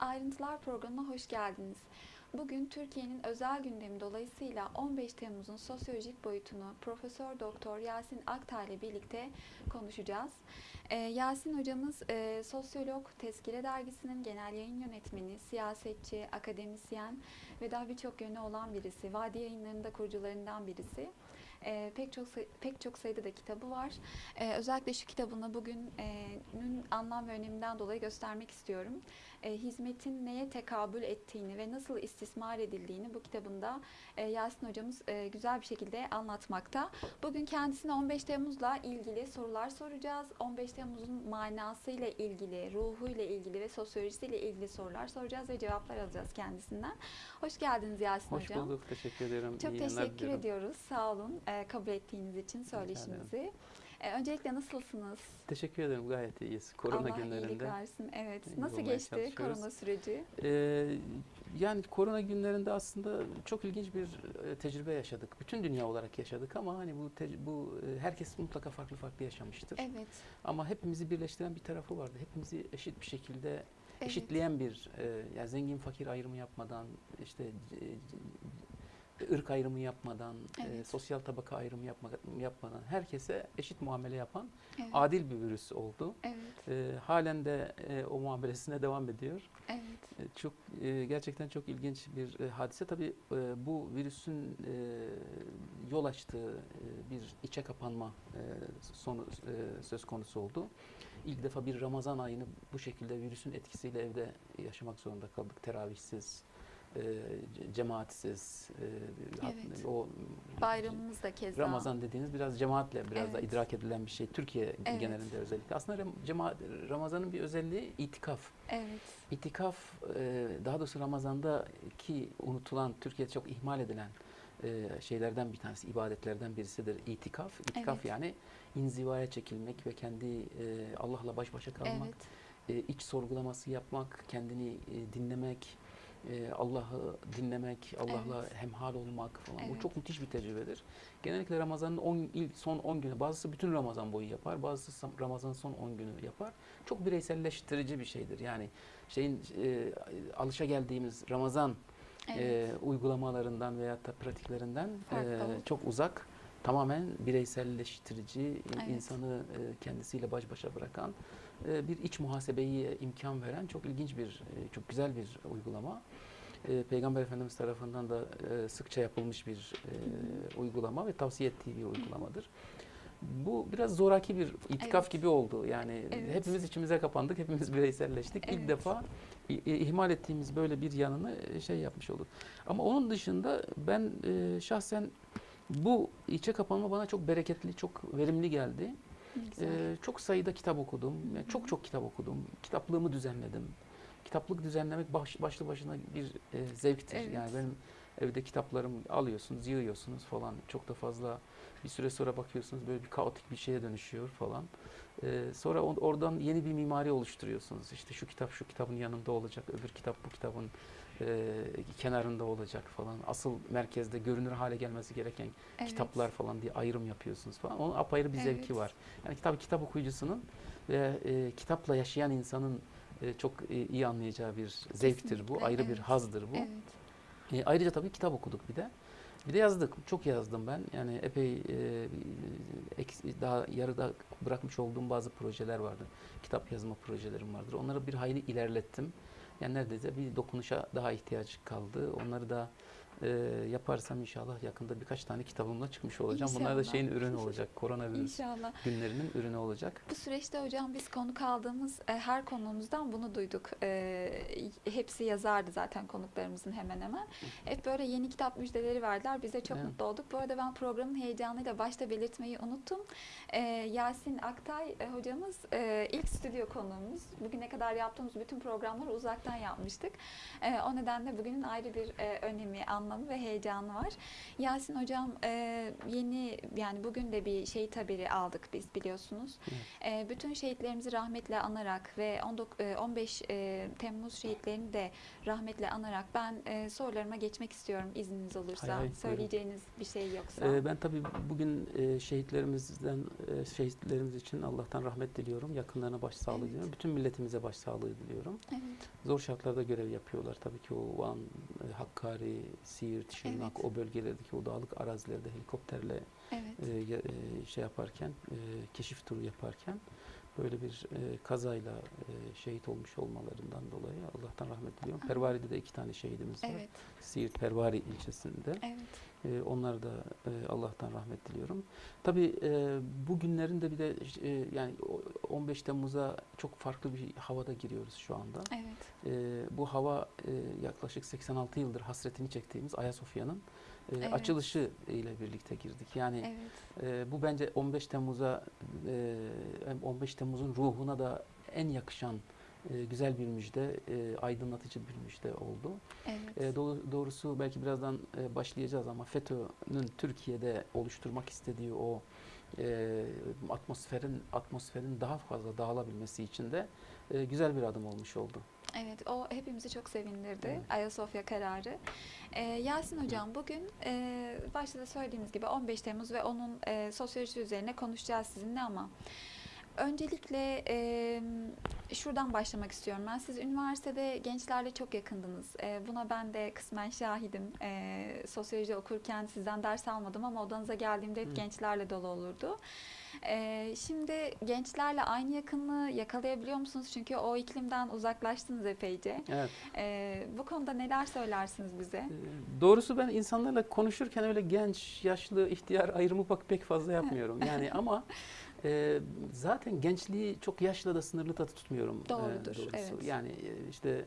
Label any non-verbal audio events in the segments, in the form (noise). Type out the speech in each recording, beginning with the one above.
Ayrıntılar programına hoş geldiniz. Bugün Türkiye'nin özel gündemi dolayısıyla 15 Temmuz'un sosyolojik boyutunu Profesör Doktor Yasin Aktay ile birlikte konuşacağız. Ee, Yasin hocamız e, sosyolog, Tezkire Dergisi'nin genel yayın yönetmeni, siyasetçi, akademisyen ve daha birçok yönü olan birisi. Vadi Yayınları'nın da kurucularından birisi. Ee, pek çok pek çok sayıda da kitabı var. Ee, özellikle şu kitabını bugünün anlam ve öneminden dolayı göstermek istiyorum. Ee, hizmetin neye tekabül ettiğini ve nasıl istismar edildiğini bu kitabında e, Yasin hocamız e, güzel bir şekilde anlatmakta. Bugün kendisine 15 Temmuz'la ilgili sorular soracağız. 15 Temmuz'un manasıyla ilgili, ruhuyla ilgili ve sosyolojisiyle ilgili sorular soracağız ve cevaplar alacağız kendisinden. Hoş geldiniz Yasin Hoş hocam. bulduk. Teşekkür ediyorum. Çok İyi teşekkür ediyoruz. Sağ olun e, kabul ettiğiniz için söyleşimizi. E, öncelikle nasılsınız? Teşekkür ederim. Gayet iyiyiz. Korona Allah iyilik günlerinde. versin. Evet. iyi Nasıl geçti korona süreci? Ee, yani korona günlerinde aslında çok ilginç bir e, tecrübe yaşadık. Bütün dünya olarak yaşadık ama hani bu bu e, herkes mutlaka farklı farklı yaşamıştır. Evet. Ama hepimizi birleştiren bir tarafı vardı. Hepimizi eşit bir şekilde evet. eşitleyen bir e, yani zengin fakir ayrımı yapmadan işte e, e, ırk ayrımı yapmadan, e, Evet. sosyal tabaka ayrımı yapma, yapmadan herkese eşit muamele yapan Evet. adil bir virüs oldu. Evet. E, halen de e, o muamelesine devam ediyor. Evet. E, çok e, gerçekten çok ilginç bir e, hadise. Tabii e, bu virüsün e, yol açtığı e, bir içe kapanma e, sonu e, söz konusu oldu. İlk defa bir Ramazan ayını bu şekilde virüsün etkisiyle evde yaşamak zorunda kaldık. Teravihsiz, e, cemaatsiz, e, hat- Evet. o Bayramımız da keza. Ramazan dediğiniz biraz cemaatle biraz da Evet. idrak edilen bir şey. Türkiye Evet. genelinde özellikle. Aslında cemaat, Ramazan'ın bir özelliği itikaf. Evet. İtikaf e, daha doğrusu Ramazan'daki unutulan, Türkiye'de çok ihmal edilen e, şeylerden bir tanesi, ibadetlerden birisidir itikaf. İtikaf Evet. yani inzivaya çekilmek ve kendi e, Allah'la baş başa kalmak, Evet. e, iç sorgulaması yapmak, kendini e, dinlemek, e, Allah'ı dinlemek, Allah'la Evet. hemhal olmak falan. Evet. Bu çok müthiş bir tecrübedir. Genellikle Ramazan'ın 10 ilk son 10 günü, bazısı bütün Ramazan boyu yapar, bazısı Ramazan'ın son 10 günü yapar. Çok bireyselleştirici bir şeydir. Yani şeyin e, alışa geldiğimiz Ramazan Evet. e, uygulamalarından veya da pratiklerinden Farklı e, çok uzak. Tamamen bireyselleştirici, e, Evet. insanı e, kendisiyle baş başa bırakan, e, bir iç muhasebeyi imkan veren çok ilginç bir, e, çok güzel bir uygulama. E, Peygamber Efendimiz tarafından da e, sıkça yapılmış bir e, uygulama ve tavsiye ettiği bir uygulamadır. Bu biraz zoraki bir itikaf Evet. gibi oldu. Yani Evet. hepimiz içimize kapandık, hepimiz bireyselleştik. Evet. İlk defa ihmal ettiğimiz böyle bir yanını e, şey yapmış olduk. Ama onun dışında ben e, şahsen bu içe kapanma bana çok bereketli, çok verimli geldi. Ee, çok sayıda kitap okudum. Yani çok çok kitap okudum. Kitaplığımı düzenledim. Kitaplık düzenlemek baş, başlı başına bir e, zevktir. Evet. Yani benim evde kitaplarım alıyorsunuz, yığıyorsunuz falan. Çok da fazla bir süre sonra bakıyorsunuz böyle bir kaotik bir şeye dönüşüyor falan. Ee, sonra on- oradan yeni bir mimari oluşturuyorsunuz. İşte şu kitap şu kitabın yanında olacak, öbür kitap bu kitabın e, kenarında olacak falan. Asıl merkezde görünür hale gelmesi gereken Evet. kitaplar falan diye ayrım yapıyorsunuz falan. Onun apayrı bir Evet. zevki var. Yani kitap kitap okuyucusunun ve e, kitapla yaşayan insanın e, çok e, iyi anlayacağı bir zevktir bu. Ayrı bir evet. hazdır bu. Evet. E, ayrıca tabii kitap okuduk bir de. Bir de yazdık. Çok yazdım ben. Yani epey e, daha yarıda bırakmış olduğum bazı projeler vardı. Kitap yazma projelerim vardır. Onları bir hayli ilerlettim. Yani neredeyse bir dokunuşa daha ihtiyaç kaldı. Onları da e, yaparsam inşallah yakında birkaç tane kitabımla çıkmış olacağım. Bunlar da İnşallah. şeyin ürünü olacak. (laughs) Koronavirüs İnşallah. günlerinin ürünü olacak. Bu süreçte hocam biz konuk aldığımız e, her konuğumuzdan bunu duyduk. E, hepsi yazardı zaten konuklarımızın hemen hemen. Hep böyle yeni kitap müjdeleri verdiler. Biz de çok Evet. mutlu olduk. Bu arada ben programın heyecanıyla başta belirtmeyi unuttum. E, Yasin Aktay e, hocamız e, ilk stüdyo konuğumuz. Bugüne kadar yaptığımız bütün programları uzaktan yapmıştık. E, o nedenle bugünün ayrı bir e, önemi, anlamı anlamı ve heyecanı var. Yasin Hocam e, yeni yani bugün de bir şehit haberi aldık biz biliyorsunuz. E, bütün şehitlerimizi rahmetle anarak ve 19, e, 15 e, Temmuz şehitlerini de rahmetle anarak ben e, sorularıma geçmek istiyorum izniniz olursa. Hay hay, buyurun. Söyleyeceğiniz bir şey yoksa. Ee, ben tabii bugün e, şehitlerimizden e, şehitlerimiz için Allah'tan rahmet diliyorum. Yakınlarına başsağlığı Evet. diliyorum. Bütün milletimize başsağlığı diliyorum. evet. Zor şartlarda görev yapıyorlar. Tabii ki o Van, e, Hakkari, Siirt, Şırnak Evet. o bölgelerdeki o dağlık arazilerde helikopterle Evet. e, e, şey yaparken, e, keşif turu yaparken böyle bir e, kazayla e, şehit olmuş olmalarından dolayı Allah'tan rahmet diliyorum. Pervari'de de iki tane şehidimiz var. Evet. Siirt Pervari ilçesinde. Evet. E, onlar da e, Allah'tan rahmet diliyorum. Tabii e, bu günlerin de bir de e, yani o- 15 Temmuz'a çok farklı bir havada giriyoruz şu anda. Evet. E, bu hava e, yaklaşık 86 yıldır hasretini çektiğimiz Ayasofya'nın e, Evet. açılışı ile birlikte girdik. Yani Evet. e, bu bence 15 Temmuz'a e, hem 15 Temmuz'un ruhuna da en yakışan e, güzel bir müjde, e, aydınlatıcı bir müjde oldu. Evet. E, doğ- doğrusu belki birazdan e, başlayacağız ama FETÖ'nün Türkiye'de oluşturmak istediği o e, atmosferin atmosferin daha fazla dağılabilmesi için de e, güzel bir adım olmuş oldu. Evet, o hepimizi çok sevindirdi. Evet. Ayasofya kararı. Ee, Yasin Hocam bugün e, başta da söylediğimiz gibi 15 Temmuz ve onun e, sosyolojisi üzerine konuşacağız sizinle ama öncelikle e, şuradan başlamak istiyorum ben. Siz üniversitede gençlerle çok yakındınız. E, buna ben de kısmen şahidim. E, sosyoloji okurken sizden ders almadım ama odanıza geldiğimde hep Hı. gençlerle dolu olurdu. Ee, şimdi gençlerle aynı yakınlığı yakalayabiliyor musunuz? Çünkü o iklimden uzaklaştınız epeyce. Evet. Ee, bu konuda neler söylersiniz bize? E, Doğrusu ben insanlarla konuşurken öyle genç, yaşlı, ihtiyar ayrımı bak pek fazla yapmıyorum. Yani (laughs) ama e, zaten gençliği çok yaşla da sınırlı da tutmuyorum. e, Doğrudur, doğrusu. evet. Yani e, işte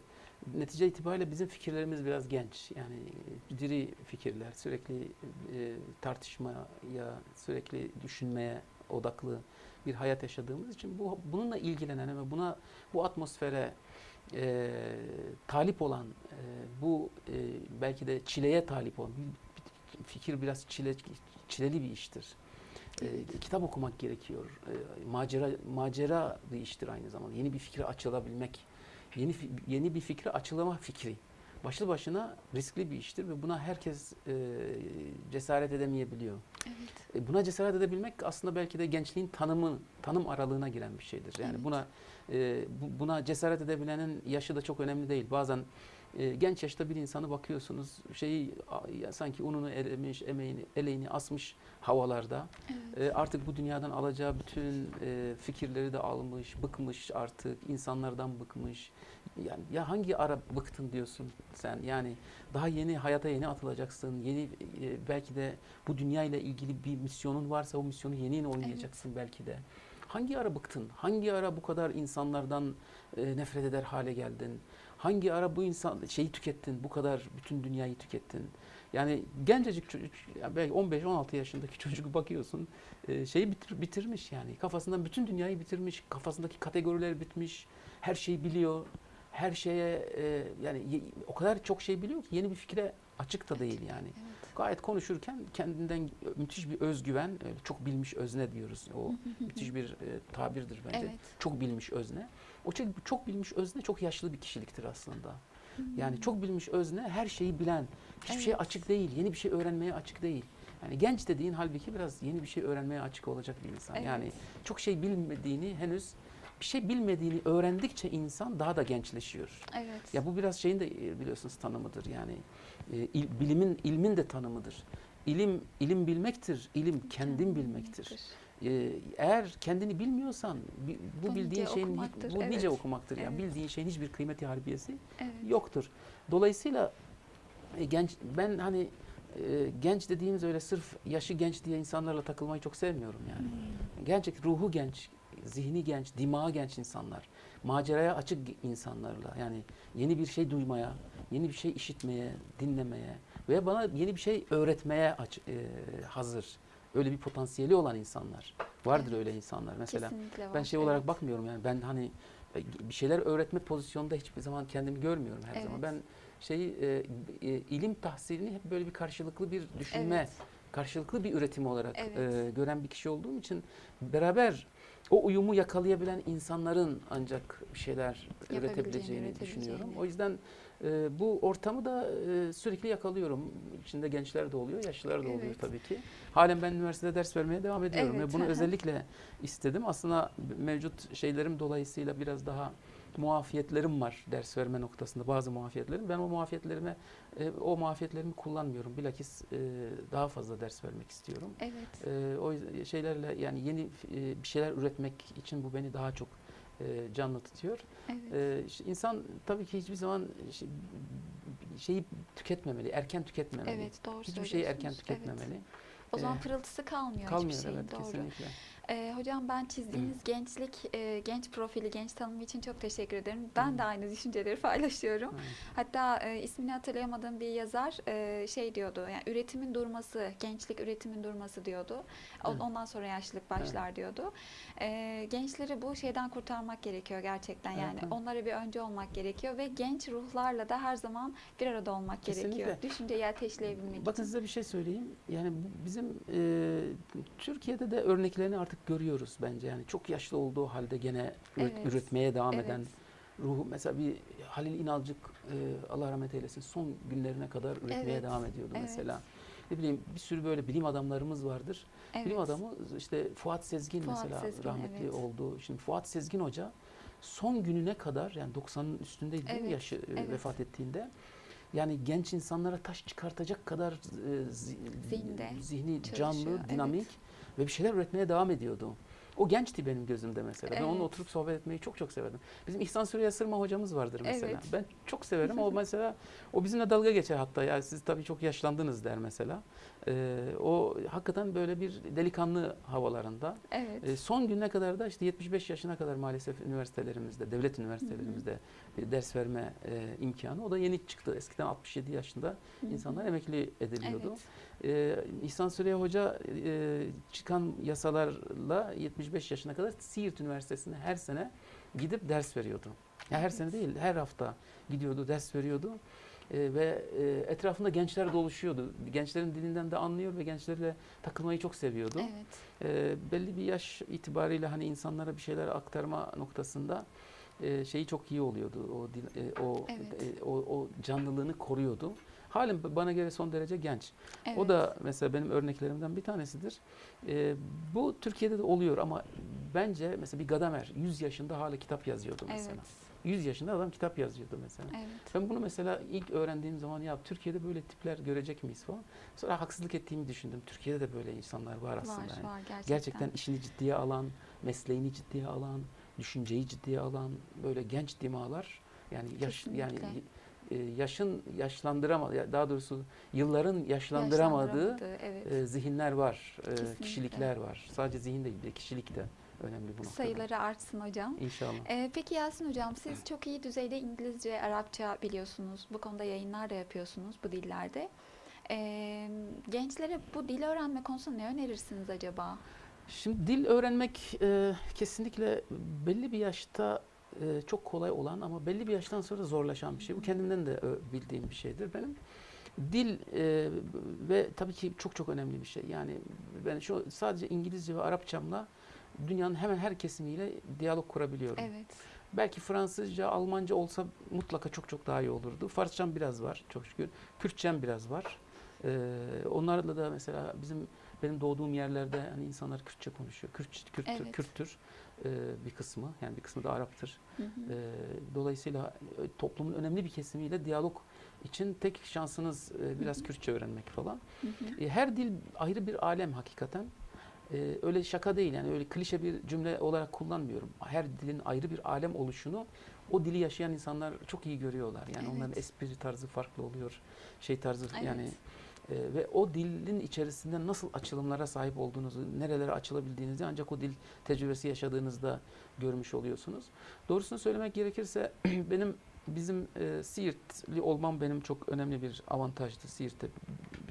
netice itibariyle bizim fikirlerimiz biraz genç. Yani e, diri fikirler, sürekli e, tartışmaya, sürekli düşünmeye odaklı bir hayat yaşadığımız için bu bununla ilgilenen ve buna bu atmosfere e, talip olan e, bu e, belki de çileye talip olan fikir biraz çile çileli bir iştir. E, kitap okumak gerekiyor. E, macera macera bir iştir aynı zamanda. Yeni bir fikre açılabilmek, yeni yeni bir fikre açılama fikri. Başlı başına riskli bir iştir ve buna herkes e, cesaret edemeyebiliyor. Evet. E, Buna cesaret edebilmek aslında belki de gençliğin tanımı, tanım aralığına giren bir şeydir. Yani Evet. buna e, bu- buna cesaret edebilenin yaşı da çok önemli değil. Bazen e, genç yaşta bir insanı bakıyorsunuz şeyi ya sanki ununu elemiş, emeğini, eleğini asmış havalarda. Evet. E, artık bu dünyadan alacağı bütün e, fikirleri de almış, bıkmış artık, insanlardan bıkmış. Yani ya hangi ara bıktın diyorsun sen? Yani daha yeni hayata yeni atılacaksın. Yeni e, belki de bu dünya ile ilgili bir misyonun varsa o misyonu yeni yeni oynayacaksın belki de. Hangi ara bıktın? Hangi ara bu kadar insanlardan e, nefret eder hale geldin? Hangi ara bu insan şeyi tükettin? Bu kadar bütün dünyayı tükettin? Yani gencecik çocuk, belki 15-16 yaşındaki (laughs) çocuk bakıyorsun e, şeyi bitir- bitirmiş yani. Kafasından bütün dünyayı bitirmiş. Kafasındaki kategoriler bitmiş. Her şeyi biliyor. Her şeye e, yani o kadar çok şey biliyor ki yeni bir fikre açık da değil yani. Evet. Gayet konuşurken kendinden müthiş bir özgüven, e, çok bilmiş özne diyoruz. O müthiş bir e, tabirdir bence. Evet. Çok bilmiş özne. O çok, çok bilmiş özne çok yaşlı bir kişiliktir aslında. Yani çok bilmiş özne her şeyi bilen, hiçbir şeye Evet. açık değil, yeni bir şey öğrenmeye açık değil. Yani genç dediğin halbuki biraz yeni bir şey öğrenmeye açık olacak bir insan. Evet. Yani çok şey bilmediğini henüz bir şey bilmediğini öğrendikçe insan daha da gençleşiyor. Evet. Ya bu biraz şeyin de e, biliyorsunuz tanımıdır yani e, il- bilimin ilmin de tanımıdır. İlim ilim bilmektir, ilim kendin bilmektir. E, eğer kendini bilmiyorsan bi- bu Bu bildiğin nice şeyin okumaktır, bu evet. nice okumaktır yani Evet. bildiğin şeyin hiçbir kıymeti harbiyesi Evet. yoktur. Dolayısıyla e, genç ben hani e, genç dediğimiz öyle sırf yaşı genç diye insanlarla takılmayı çok sevmiyorum yani. Hmm. Gerçek ruhu genç, zihni genç, dimağı genç insanlar. Maceraya açık insanlarla yani yeni bir şey duymaya, yeni bir şey işitmeye, dinlemeye veya bana yeni bir şey öğretmeye aç, e, hazır. Öyle bir potansiyeli olan insanlar. Vardır Evet. öyle insanlar. Mesela Kesinlikle var. ben şey olarak evet. bakmıyorum yani ben hani e, bir şeyler öğretme pozisyonunda hiçbir zaman kendimi görmüyorum her zaman. Evet. Ben şeyi e, e, ilim tahsilini hep böyle bir karşılıklı bir düşünme, Evet. karşılıklı bir üretim olarak Evet. e, gören bir kişi olduğum için beraber o uyumu yakalayabilen insanların ancak bir şeyler üretebileceğini düşünüyorum. O yüzden e, bu ortamı da e, sürekli yakalıyorum. İçinde gençler de oluyor, yaşlılar da oluyor Evet. tabii ki. Halen ben üniversitede ders vermeye devam ediyorum Evet, ve bunu (laughs) özellikle istedim. Aslında mevcut şeylerim dolayısıyla biraz daha muafiyetlerim var ders verme noktasında bazı muafiyetlerim. Ben o muafiyetlerime e, o muafiyetlerimi kullanmıyorum. Bilakis e, daha fazla ders vermek istiyorum. Evet. E, o şeylerle yani yeni e, bir şeyler üretmek için bu beni daha çok e, canlı tutuyor. Evet. E, işte insan tabii ki hiçbir zaman şey- şeyi tüketmemeli, erken tüketmemeli. Evet, doğru Hiçbir şeyi erken tüketmemeli. Evet. O zaman pırıltısı kalmıyor, Kalmıyor hiçbir şeyin. evet doğru. kesinlikle. Ee, hocam ben çizdiğiniz gençlik, e, genç profili, genç tanımı için çok teşekkür ederim. Ben de aynı düşünceleri (laughs) paylaşıyorum. Evet. Hatta e, ismini hatırlayamadığım bir yazar e, şey diyordu, yani üretimin durması, gençlik üretimin durması diyordu. Evet. Ondan sonra yaşlılık başlar diyordu. E, gençleri bu şeyden kurtarmak gerekiyor gerçekten yani. evet. Onlara bir önce olmak gerekiyor ve genç ruhlarla da her zaman bir arada olmak gerekiyor. Kesinlikle. Düşünceyi ateşleyebilmek Bakın için. size bir şey söyleyeyim. Yani bizim e, Türkiye'de de örneklerini artık görüyoruz bence. Yani çok yaşlı olduğu halde gene Evet. üretmeye devam Evet. eden ruhu mesela bir Halil İnalcık e, Allah rahmet eylesin son günlerine kadar üretmeye Evet, devam ediyordu evet. mesela. Ne bileyim bir sürü böyle bilim adamlarımız vardır. Evet. Bilim adamı işte Fuat Sezgin Fuat mesela Sezgin, rahmetli evet. oldu. Şimdi Fuat Sezgin Hoca son gününe kadar yani 90'ın üstündeydi değil mi Evet, yaşı e, evet. vefat ettiğinde. Yani genç insanlara taş çıkartacak kadar e, zihni çalışıyor, canlı, evet. dinamik ve bir şeyler üretmeye devam ediyordu. O gençti benim gözümde mesela. Ben onunla Evet. oturup sohbet etmeyi çok çok severdim. Bizim İhsan Süreyya Sırma hocamız vardır mesela. Evet. Ben çok severim. O (laughs) mesela o bizimle dalga geçer hatta. Ya siz tabii çok yaşlandınız der mesela. Ee, o hakikaten böyle bir delikanlı havalarında. Evet. E, son gününe kadar da işte 75 yaşına kadar maalesef üniversitelerimizde, devlet üniversitelerimizde e, ders verme e, imkanı. O da yeni çıktı. Eskiden 67 yaşında Hı hı. insanlar emekli ediliyordu. Evet. E, İhsan Süreyya Hoca e, çıkan yasalarla 75 yaşına kadar Siirt Üniversitesi'ne her sene gidip ders veriyordu. Ya her sene değil, her hafta gidiyordu, ders veriyordu. E, ve e, etrafında gençler doluşuyordu. Gençlerin dilinden de anlıyor ve gençlerle takılmayı çok seviyordu. Evet. E, belli bir yaş itibariyle hani insanlara bir şeyler aktarma noktasında e, şeyi çok iyi oluyordu. O dil- e, o, Evet. e, o o canlılığını koruyordu. Halen bana göre son derece genç. Evet. O da mesela benim örneklerimden bir tanesidir. E, bu Türkiye'de de oluyor ama bence mesela bir Gadamer 100 yaşında hala kitap yazıyordu mesela. Evet. 100 yaşında adam kitap yazıyordu mesela. Evet. Ben bunu mesela ilk öğrendiğim zaman ya Türkiye'de böyle tipler görecek miyiz falan. Sonra haksızlık ettiğimi düşündüm. Türkiye'de de böyle insanlar var aslında. Var, yani. var gerçekten. Gerçekten işini ciddiye alan, mesleğini ciddiye alan, düşünceyi ciddiye alan böyle genç dimağlar. Yani yaş yani Kesinlikle. Yaşın yaşlandıramadı ya daha doğrusu yılların yaşlandıramadığı Yaşlandıramadığı, evet. e, zihinler var, e, Kesinlikle. kişilikler var. Sadece zihin değil, bir kişilik de önemli bu noktada. Sayıları artsın hocam. İnşallah. Ee, peki Yasin hocam siz çok iyi düzeyde İngilizce, Arapça biliyorsunuz. Bu konuda yayınlar da yapıyorsunuz bu dillerde. Ee, gençlere bu dil öğrenme konusunda ne önerirsiniz acaba? Şimdi dil öğrenmek e, kesinlikle belli bir yaşta e, çok kolay olan ama belli bir yaştan sonra zorlaşan bir şey. Bu kendimden de ö- bildiğim bir şeydir benim. Dil e, ve tabii ki çok çok önemli bir şey. Yani ben şu sadece İngilizce ve Arapçamla dünyanın hemen her kesimiyle diyalog kurabiliyorum. Evet. Belki Fransızca, Almanca olsa mutlaka çok çok daha iyi olurdu. Farsçam biraz var çok şükür. Kürtçem biraz var. Ee, onlarla da mesela bizim benim doğduğum yerlerde hani insanlar Kürtçe konuşuyor. Kürt, Kürttür, Evet. Kürttür ee, bir kısmı. Yani bir kısmı da Arap'tır. Hı hı. Ee, dolayısıyla e, toplumun önemli bir kesimiyle diyalog için tek şansınız e, biraz Hı hı. Kürtçe öğrenmek falan. Hı hı. E, Her dil ayrı bir alem hakikaten. E, öyle şaka değil yani öyle klişe bir cümle olarak kullanmıyorum. Her dilin ayrı bir alem oluşunu o dili yaşayan insanlar çok iyi görüyorlar. Yani Evet. onların espri tarzı farklı oluyor. Şey tarzı Evet. yani e, ve o dilin içerisinde nasıl açılımlara sahip olduğunuzu, nerelere açılabildiğinizi ancak o dil tecrübesi yaşadığınızda görmüş oluyorsunuz. Doğrusunu söylemek gerekirse (clears throat) benim bizim e, Siirtli olmam benim çok önemli bir avantajdı. Siirt'te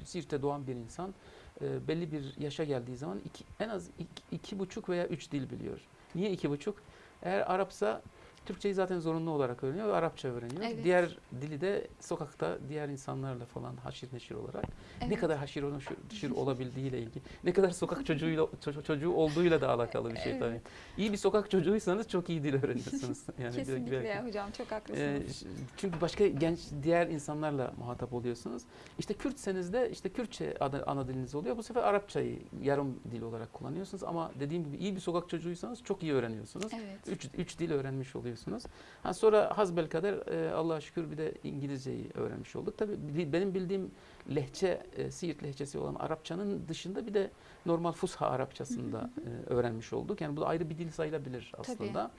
Siirt'te doğan bir insan e, belli bir yaşa geldiği zaman iki, en az iki, iki buçuk veya üç dil biliyor. Niye iki buçuk? Eğer Arapsa Türkçeyi zaten zorunlu olarak öğreniyor ve Arapça öğreniyor. Evet. Diğer dili de sokakta diğer insanlarla falan haşir neşir olarak ne Evet. kadar haşir neşir- olabildiğiyle ilgili, ne kadar sokak çocuğuyla ço- çocuğu olduğuyla da alakalı bir şey tabii. Evet. İyi bir sokak çocuğuysanız çok iyi dil öğrenirsiniz. (laughs) Yani Kesinlikle direkt- hocam çok ee, haklısınız. ş- çünkü başka genç diğer insanlarla muhatap oluyorsunuz. İşte Kürtseniz de işte Kürtçe ana, ana diliniz oluyor. Bu sefer Arapçayı yarım dil olarak kullanıyorsunuz ama dediğim gibi iyi bir sokak çocuğuysanız çok iyi öğreniyorsunuz. evet. Üç, üç dil öğrenmiş oluyorsunuz. Ha, sonra hasbelkader e, Allah'a şükür bir de İngilizceyi öğrenmiş olduk. Tabii bi- benim bildiğim lehçe, e, Siirt lehçesi olan Arapçanın dışında bir de normal Fusha Arapçasında e, öğrenmiş olduk. Yani bu da ayrı bir dil sayılabilir aslında.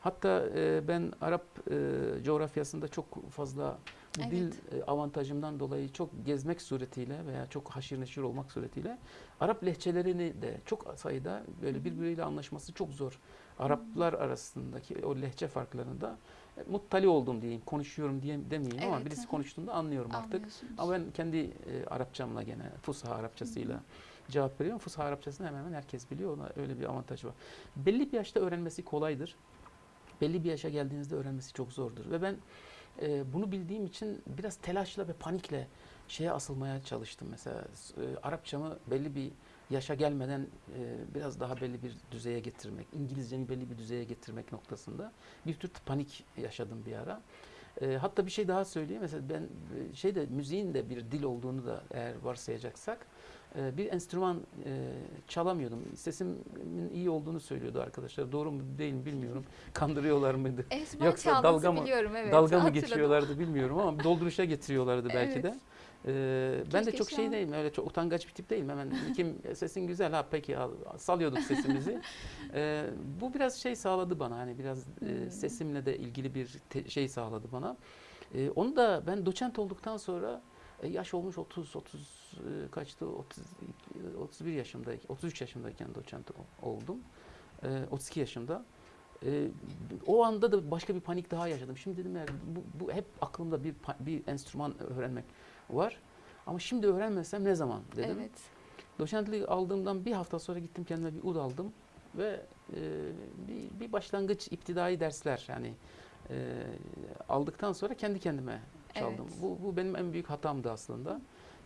Hatta e, ben Arap e, coğrafyasında çok fazla bu Evet. dil e, avantajımdan dolayı çok gezmek suretiyle veya çok haşir neşir olmak suretiyle Arap lehçelerini de çok sayıda böyle birbiriyle anlaşması çok zor. Araplar arasındaki o lehçe farklarında e, muttali oldum diyeyim, konuşuyorum diye demeyeyim ama Evet, birisi hı hı. konuştuğunda anlıyorum artık. Ama ben kendi e, Arapçamla gene Fusha Arapçasıyla cevap veriyorum. Fusha Arapçasını hemen hemen herkes biliyor. Ona öyle bir avantaj var. Belli bir yaşta öğrenmesi kolaydır. Belli bir yaşa geldiğinizde öğrenmesi çok zordur. Ve ben e, bunu bildiğim için biraz telaşla ve panikle şeye asılmaya çalıştım. Mesela e, Arapçamı belli bir yaşa gelmeden e, biraz daha belli bir düzeye getirmek, İngilizcemi belli bir düzeye getirmek noktasında bir tür panik yaşadım bir ara. E, hatta bir şey daha söyleyeyim. Mesela ben e, şeyde müziğin de bir dil olduğunu da eğer varsayacaksak e, bir enstrüman e, çalamıyordum. Sesimin iyi olduğunu söylüyordu arkadaşlar. Doğru mu değil mi bilmiyorum. Kandırıyorlar mıydı? Esma Yoksa dalga mı- evet. Dalga mı geçiyorlardı bilmiyorum ama dolduruşa getiriyorlardı belki Evet. de. Ee, ben de çok şey değilim, öyle çok utangaç bir tip değilim. Hemen kim sesin güzel ha peki al, salıyorduk sesimizi. (laughs) Ee, bu biraz şey sağladı bana hani biraz e, Hmm. sesimle de ilgili bir şey sağladı bana. Ee, onu da ben doçent olduktan sonra e, yaş olmuş 30 30 e, kaçtı 30 31 yaşımdayken 33 yaşımdayken doçent oldum. Ee, 32 yaşımda. Ee, o anda da başka bir panik daha yaşadım. Şimdi dedim ya bu, bu hep aklımda bir bir enstrüman öğrenmek var. Ama şimdi öğrenmesem ne zaman dedim. Evet. Doçentlik aldığımdan bir hafta sonra gittim kendime bir ud aldım ve e, bir, bir başlangıç iptidai dersler yani e, aldıktan sonra kendi kendime çaldım. Evet. Bu, bu benim en büyük hatamdı aslında.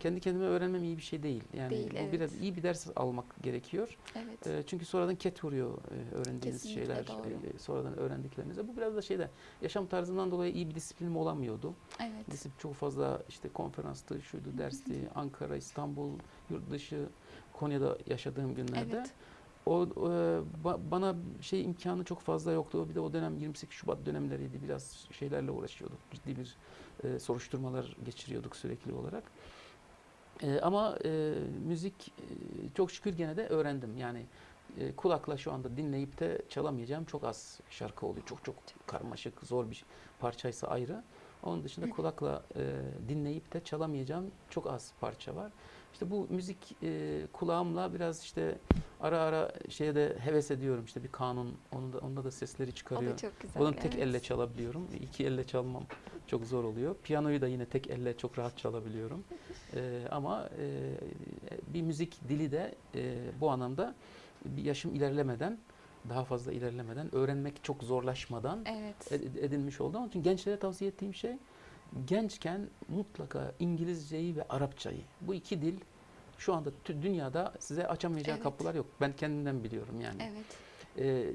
Kendi kendime öğrenmem iyi bir şey değil. Yani Değil, bu evet. biraz iyi bir ders almak gerekiyor. Evet. E, çünkü sonradan ket vuruyor e, öğrendiğiniz Kesinlikle şeyler, doğru. e, sonradan öğrendiklerinize. Bu biraz da şeyde yaşam tarzından dolayı iyi bir disiplinim olamıyordu. evet. Disiplin çok fazla işte konferanstı, şuydu, dersti, Ankara, İstanbul, yurt dışı, Konya'da yaşadığım günlerde. Evet. O e, ba- bana şey imkanı çok fazla yoktu. Bir de o dönem 28 Şubat dönemleriydi. Biraz şeylerle uğraşıyorduk. Ciddi bir e, soruşturmalar geçiriyorduk sürekli olarak. E, ama e, müzik e, çok şükür gene de öğrendim. Yani e, kulakla şu anda dinleyip de çalamayacağım çok az şarkı oluyor. Çok çok karmaşık, zor bir parçaysa ayrı. Onun dışında kulakla e, dinleyip de çalamayacağım çok az parça var. İşte bu müzik e, kulağımla biraz işte ara ara şeye de heves ediyorum. İşte bir kanun, onun da, onda da sesleri O çıkarıyor. da çok güzel. Onu tek evet. elle çalabiliyorum. İki elle çalmam çok zor oluyor. Piyanoyu da yine tek elle çok rahat çalabiliyorum. Ee, ama e, bir müzik dili de e, bu anlamda bir yaşım ilerlemeden, daha fazla ilerlemeden, öğrenmek çok zorlaşmadan Evet. ed- edinmiş oldum. Onun için gençlere tavsiye ettiğim şey gençken mutlaka İngilizceyi ve Arapçayı bu iki dil şu anda dünyada size açamayacağı Evet. kapılar yok. Ben kendimden biliyorum yani. Evet. Ee,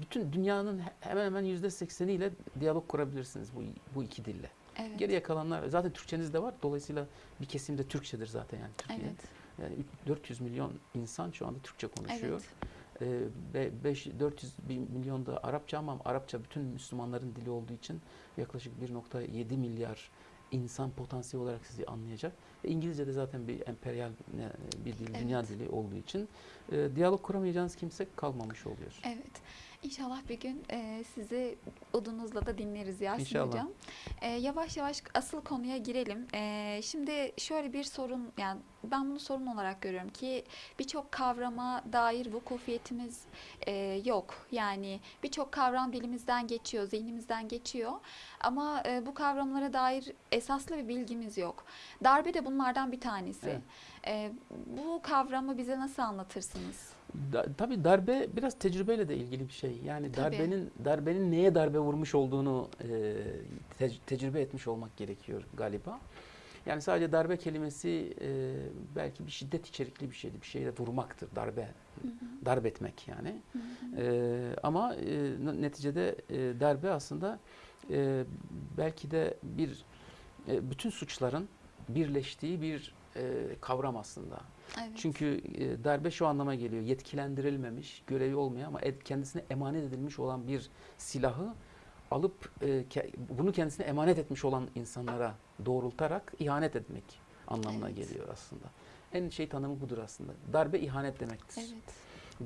bütün dünyanın he- hemen hemen yüzde sekseniyle diyalog kurabilirsiniz bu, bu iki dille. Evet. Geriye kalanlar zaten Türkçeniz de var. Dolayısıyla bir kesim de Türkçedir zaten yani Türkiye. Evet. Yani üç- 400 milyon insan şu anda Türkçe konuşuyor. Evet. Ee, ve 5 400 bin milyon da Arapça ama Arapça bütün Müslümanların dili olduğu için yaklaşık 1.7 milyar insan potansiyel olarak sizi anlayacak. İngilizce de zaten bir emperyal ne- bir dil, dünya Evet. dili olduğu için e, diyalog kuramayacağınız kimse kalmamış oluyor. Evet. İnşallah bir gün e, sizi udunuzla da dinleriz Yasin İnşallah. Hocam. E, yavaş yavaş asıl konuya girelim. E, şimdi şöyle bir sorun, yani ben bunu sorun olarak görüyorum ki birçok kavrama dair vukufiyetimiz e, yok. Yani birçok kavram dilimizden geçiyor, zihnimizden geçiyor. Ama e, bu kavramlara dair esaslı bir bilgimiz yok. Darbe de bunlardan bir tanesi. Evet. E, bu kavramı bize nasıl anlatırsınız? Da, tabii darbe biraz tecrübeyle de ilgili bir şey. Yani Tabii. darbenin darbenin neye darbe vurmuş olduğunu e, te- tecrübe etmiş olmak gerekiyor galiba. Yani sadece darbe kelimesi e, belki bir şiddet içerikli bir şeydi. Bir şeyle vurmaktır darbe. Darp etmek yani. E, ama e, neticede e, darbe aslında e, belki de bir e, bütün suçların birleştiği bir e, kavram aslında. Evet. Çünkü e, darbe şu anlama geliyor. Yetkilendirilmemiş, görevi olmayan ama ed- kendisine emanet edilmiş olan bir silahı alıp e, ke- bunu kendisine emanet etmiş olan insanlara doğrultarak ihanet etmek anlamına Evet. geliyor aslında. En şey tanımı budur aslında. Darbe ihanet demektir. Evet.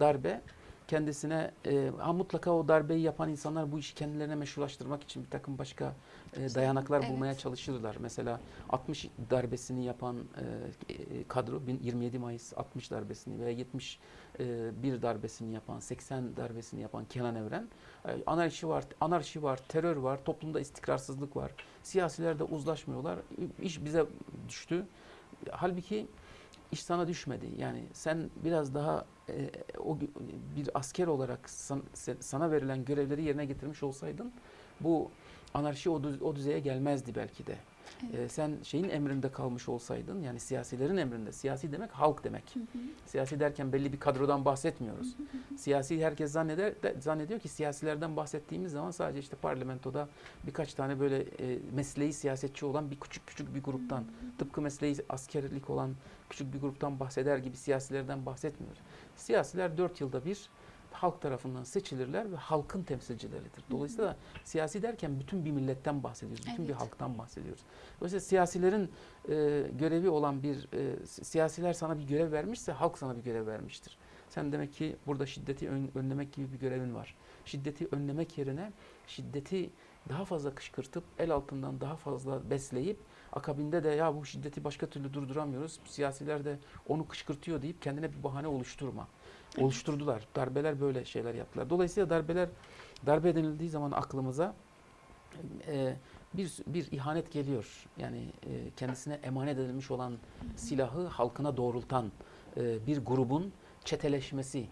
Darbe kendisine e, ha mutlaka o darbeyi yapan insanlar bu işi kendilerine meşrulaştırmak için bir takım başka e, dayanaklar Evet. bulmaya çalışırlar. Mesela 60 darbesini yapan e, e, kadro bin- 27 Mayıs 60 darbesini veya 70 e, bir darbesini yapan 80 darbesini yapan Kenan Evren e, anarşi var, anarşi var, terör var, toplumda istikrarsızlık var. Siyasiler de uzlaşmıyorlar. İş bize düştü. Halbuki iş sana düşmedi. Yani sen biraz daha e, o bir asker olarak san- sana verilen görevleri yerine getirmiş olsaydın bu anarşi o, düz- o düzeye gelmezdi belki de. E, sen şeyin emrinde kalmış olsaydın yani siyasilerin emrinde. Siyasi demek halk demek. Hı hı. Siyasi derken belli bir kadrodan bahsetmiyoruz. Siyasi herkes zanneder de- zannediyor ki siyasilerden bahsettiğimiz zaman sadece işte parlamentoda birkaç tane böyle e, mesleği siyasetçi olan bir küçük küçük bir gruptan tıpkı mesleği askerlik olan küçük bir gruptan bahseder gibi siyasilerden bahsetmiyoruz. Siyasiler dört yılda bir halk tarafından seçilirler ve halkın temsilcileridir. Dolayısıyla siyasi derken bütün bir milletten bahsediyoruz. Bütün bir Evet. halktan bahsediyoruz. Dolayısıyla siyasilerin e, görevi olan bir e, si- siyasiler sana bir görev vermişse halk sana bir görev vermiştir. Sen demek ki burada şiddeti ön- önlemek gibi bir görevin var. Şiddeti önlemek yerine şiddeti daha fazla kışkırtıp el altından daha fazla besleyip akabinde de ya bu şiddeti başka türlü durduramıyoruz. Siyasiler de onu kışkırtıyor deyip kendine bir bahane oluşturma. Evet. Oluşturdular. Darbeler böyle şeyler yaptılar. Dolayısıyla darbeler darbe denildiği zaman aklımıza e, bir bir ihanet geliyor. Yani e, kendisine emanet edilmiş olan silahı halkına doğrultan e, bir grubun çeteleşmesi,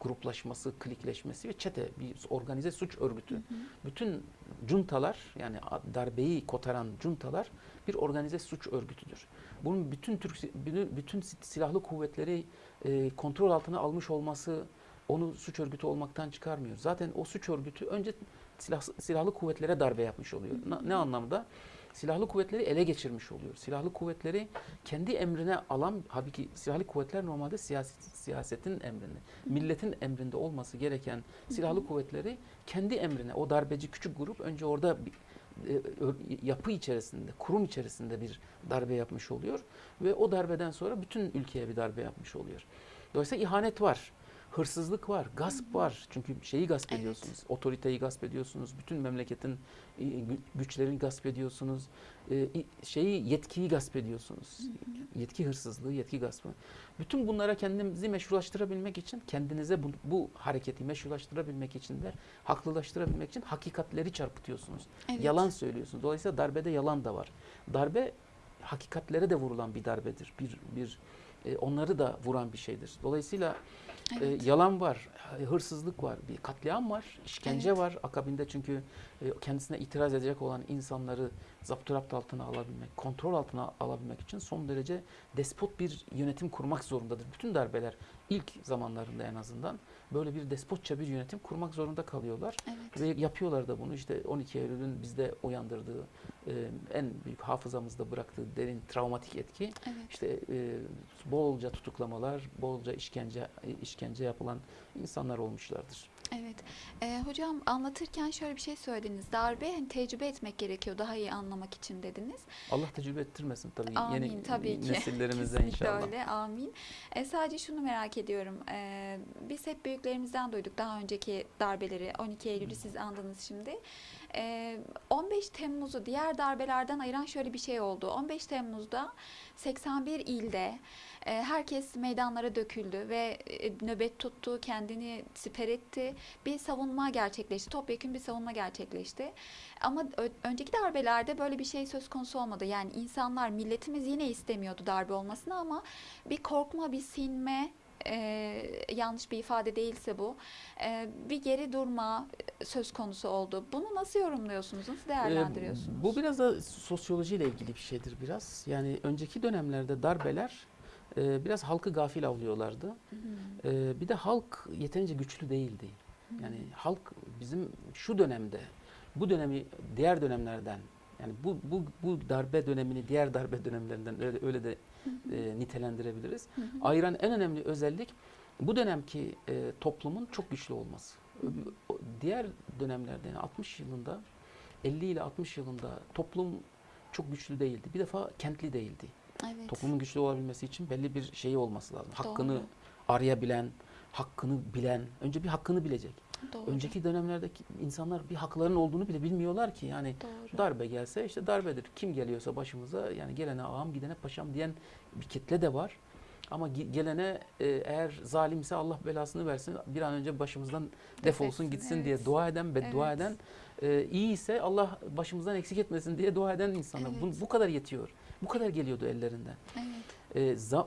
gruplaşması, klikleşmesi ve çete bir organize suç örgütü. Bütün cuntalar yani darbeyi kotaran cuntalar bir organize suç örgütüdür. Bunun bütün Türk bütün- bütün si- silahlı kuvvetleri e, kontrol altına almış olması onu suç örgütü olmaktan çıkarmıyor. Zaten o suç örgütü önce silah, silahlı kuvvetlere darbe yapmış oluyor. Na- Ne anlamda? Silahlı kuvvetleri ele geçirmiş oluyor. Silahlı kuvvetleri kendi emrine alan, halbuki silahlı kuvvetler normalde siyaset, siyasetin emrinde, milletin emrinde olması gereken silahlı kuvvetleri kendi emrine, o darbeci küçük grup önce orada bir, e, yapı içerisinde, kurum içerisinde bir darbe yapmış oluyor ve o darbeden sonra bütün ülkeye bir darbe yapmış oluyor. Dolayısıyla ihanet var. Hırsızlık var, gasp var. Çünkü şeyi gasp Evet. ediyorsunuz. Otoriteyi gasp ediyorsunuz. Bütün memleketin gü- güçlerini gasp ediyorsunuz. E, şeyi yetkiyi gasp ediyorsunuz. Yetki hırsızlığı, yetki gaspı. Bütün bunlara kendinizi meşrulaştırabilmek için, kendinize bu, bu hareketi meşrulaştırabilmek için de haklılaştırabilmek için hakikatleri çarpıtıyorsunuz. Evet. Yalan söylüyorsunuz. Dolayısıyla darbede yalan da var. Darbe hakikatlere de vurulan bir darbedir. Bir bir e, onları da vuran bir şeydir. Dolayısıyla Evet. e, yalan var, hırsızlık var, bir katliam var, işkence Evet. var. Akabinde çünkü e, kendisine itiraz edecek olan insanları zapturapt altına alabilmek, kontrol altına alabilmek için son derece despot bir yönetim kurmak zorundadır. Bütün darbeler ilk zamanlarında en azından böyle bir despotça bir yönetim kurmak zorunda kalıyorlar. Evet. Ve yapıyorlar da bunu. İşte 12 Eylül'ün bizde uyandırdığı, e, en büyük hafızamızda bıraktığı derin travmatik etki Evet. işte e, bolca tutuklamalar, bolca işkence e, işkence yapılan insanlar olmuşlardır. Evet. Ee, hocam anlatırken şöyle bir şey söylediniz. Darbe hani tecrübe etmek gerekiyor daha iyi anlamak için dediniz. Allah tecrübe ettirmesin tabii Amin, yeni tabii ki. nesillerimize (laughs) Kesinlikle inşallah. öyle. Amin. E, sadece şunu merak ediyorum. E, biz hep büyüklerimizden duyduk daha önceki darbeleri. 12 Eylül'ü siz andınız şimdi. E, 15 Temmuz'u diğer darbelerden ayıran şöyle bir şey oldu. 15 Temmuz'da 81 ilde herkes meydanlara döküldü ve nöbet tuttu, kendini siper etti. Bir savunma gerçekleşti. Topyekun bir savunma gerçekleşti. Ama önceki darbelerde böyle bir şey söz konusu olmadı. Yani insanlar, milletimiz yine istemiyordu darbe olmasını ama bir korkma, bir sinme e, yanlış bir ifade değilse bu e, bir geri durma söz konusu oldu. Bunu nasıl yorumluyorsunuz? Nasıl değerlendiriyorsunuz? Ee, Bu biraz da sosyolojiyle ilgili bir şeydir biraz. Yani önceki dönemlerde darbeler e, biraz halkı gafil avlıyorlardı. E, bir de halk yeterince güçlü değildi. Yani halk bizim şu dönemde, bu dönemi diğer dönemlerden, yani bu bu bu darbe dönemini diğer darbe dönemlerinden öyle, öyle de e, nitelendirebiliriz. Hı hı. Ayıran en önemli özellik bu dönemki e, toplumun çok güçlü olması. Hı hı. O- Diğer dönemlerde yani 60 yılında 50 ile 60 yılında toplum çok güçlü değildi. Bir defa kentli değildi. Evet. Toplumun güçlü olabilmesi için belli bir şeyi olması lazım. Hakkını Doğru. arayabilen, hakkını bilen, önce bir hakkını bilecek. Doğru. Önceki dönemlerdeki insanlar bir haklarının olduğunu bile bilmiyorlar ki. Yani Doğru. darbe gelse işte darbedir. Kim geliyorsa başımıza yani gelene ağam gidene paşam diyen bir kitle de var. Ama ge- gelene e, eğer zalimse Allah belasını versin bir an önce başımızdan defolsun gitsin diye evet. dua eden beddua Evet. eden e, iyi ise Allah başımızdan eksik etmesin diye dua eden insanlar. Bu, Evet. bu kadar yetiyor. Bu kadar geliyordu ellerinden. Evet. E, za-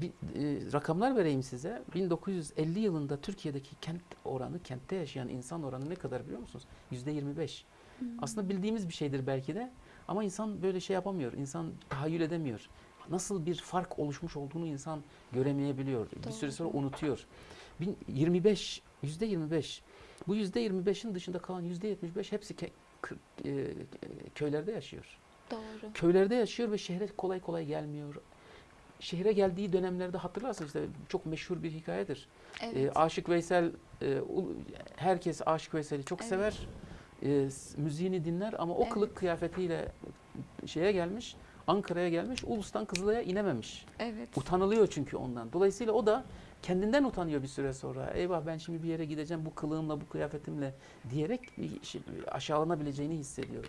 bir, e, rakamlar vereyim size. 1950 yılında Türkiye'deki kent oranı, kentte yaşayan insan oranı ne kadar biliyor musunuz? Yüzde 25. Hı. Aslında bildiğimiz bir şeydir belki de ama insan böyle şey yapamıyor. İnsan tahayyül edemiyor. Nasıl bir fark oluşmuş olduğunu insan göremeyebiliyor. Bir süre sonra Doğru. unutuyor. Bin- 25, yüzde 25. Bu yüzde 25'in dışında kalan yüzde 75 hepsi ke- kır- e, köylerde yaşıyor. Doğru. Köylerde yaşıyor ve şehre kolay kolay gelmiyor. Şehre geldiği dönemlerde hatırlarsınız işte çok meşhur bir hikayedir. Evet. E, Aşık Veysel, e, herkes Aşık Veysel'i çok Evet. sever. E, müziğini dinler ama o Evet. kılık kıyafetiyle şeye gelmiş, Ankara'ya gelmiş, Ulus'tan Kızılay'a inememiş. evet. Utanılıyor çünkü ondan. Dolayısıyla o da kendinden utanıyor bir süre sonra. Eyvah ben şimdi bir yere gideceğim bu kılığımla, bu kıyafetimle diyerek bir şey- aşağılanabileceğini hissediyor.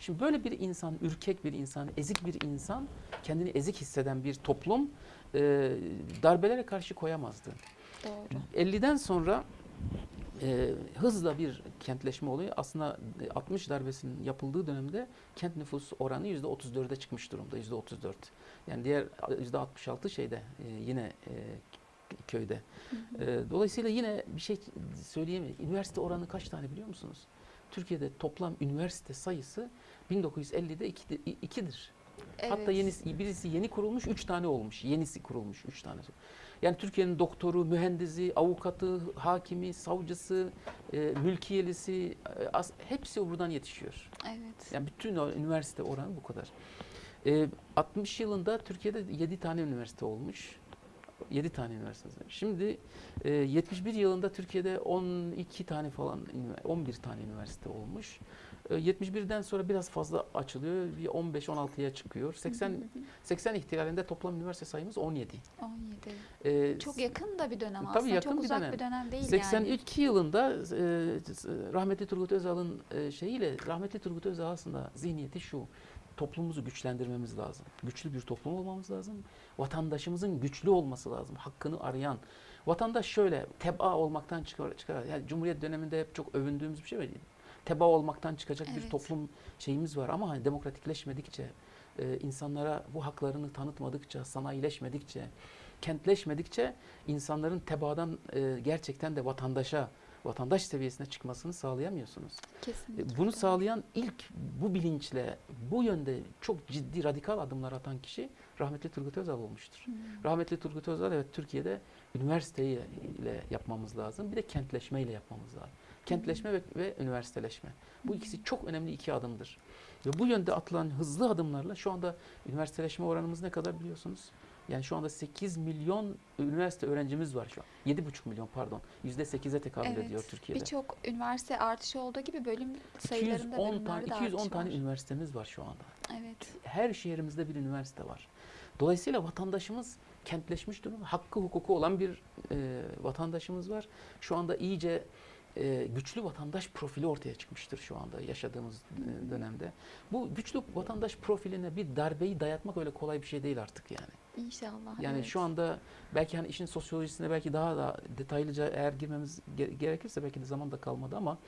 Şimdi böyle bir insan, ürkek bir insan, ezik bir insan, kendini ezik hisseden bir toplum e, darbelere karşı koyamazdı. Doğru. 50'den sonra e, hızla bir kentleşme oluyor. Aslında e, 60 darbesinin yapıldığı dönemde kent nüfus oranı %34'e çıkmış durumda. %34. Yani diğer %66 şeyde e, yine e, köyde. Hı hı. E, dolayısıyla yine bir şey söyleyemeyiz. Üniversite oranı kaç tane biliyor musunuz? Türkiye'de toplam üniversite sayısı 1950'de 2'dir. Hatta Evet. yenisi, birisi yeni kurulmuş, üç tane olmuş. Yenisi kurulmuş, üç tane. Yani Türkiye'nin doktoru, mühendisi, avukatı, hakimi, savcısı, e, mülkiyelisi, e, as- hepsi buradan yetişiyor. Evet. Yani bütün o üniversite oranı bu kadar. E, 60 yılında Türkiye'de 7 tane üniversite olmuş. 7 tane üniversite. Şimdi e, 71 yılında Türkiye'de 12 tane falan, ünivers- 11 tane üniversite olmuş. E, 71'den sonra biraz fazla açılıyor. Bir 15-16'ya çıkıyor. 80 Hı hı hı. 80 ihtilalinde toplam üniversite sayımız 17. 17. E, Çok yakın da bir dönem Tabii aslında. yakın Çok bir uzak dönem. bir dönem değil yani. 82 yılında e, rahmetli Turgut Özal'ın e, şeyiyle rahmetli Turgut Özal aslında zihniyeti şu. Toplumumuzu güçlendirmemiz lazım. Güçlü bir toplum olmamız lazım. Vatandaşımızın güçlü olması lazım. Hakkını arayan. Vatandaş şöyle teba olmaktan çıkar. çıkar. Yani Cumhuriyet döneminde hep çok övündüğümüz bir şey var. Teba olmaktan çıkacak bir Evet. toplum şeyimiz var ama hani demokratikleşmedikçe, e, insanlara bu haklarını tanıtmadıkça, sanayileşmedikçe, kentleşmedikçe insanların tebadan e, gerçekten de vatandaşa, vatandaş seviyesine çıkmasını sağlayamıyorsunuz. E, Kesinlikle. Bunu doğru. sağlayan ilk bu bilinçle, bu yönde çok ciddi radikal adımlar atan kişi rahmetli Turgut Özal olmuştur. Hı. Rahmetli Turgut Özal evet Türkiye'de üniversiteyi ile yapmamız lazım. Bir de kentleşme ile yapmamız lazım. Kentleşme ve, ve üniversiteleşme. Bu ikisi çok önemli iki adımdır. Ve bu yönde atılan hızlı adımlarla şu anda üniversiteleşme oranımız ne kadar biliyorsunuz? Yani şu anda 8 milyon üniversite öğrencimiz var şu an. 7,5 milyon pardon. %8'e tekabül Evet, ediyor Türkiye'de. Birçok üniversite artışı olduğu gibi bölüm sayılarında 210 tane, bölümlerde de 210 artış tane var. üniversitemiz var şu anda. Evet. Her şehrimizde bir üniversite var. Dolayısıyla vatandaşımız kentleşmiş durumda. Hakkı hukuku olan bir e, vatandaşımız var. Şu anda iyice e, güçlü vatandaş profili ortaya çıkmıştır şu anda yaşadığımız e, dönemde. Bu güçlü vatandaş profiline bir darbeyi dayatmak öyle kolay bir şey değil artık yani. İnşallah. Yani evet. şu anda belki hani işin sosyolojisine belki daha da detaylıca eğer girmemiz ge- gerekirse belki de zaman da kalmadı ama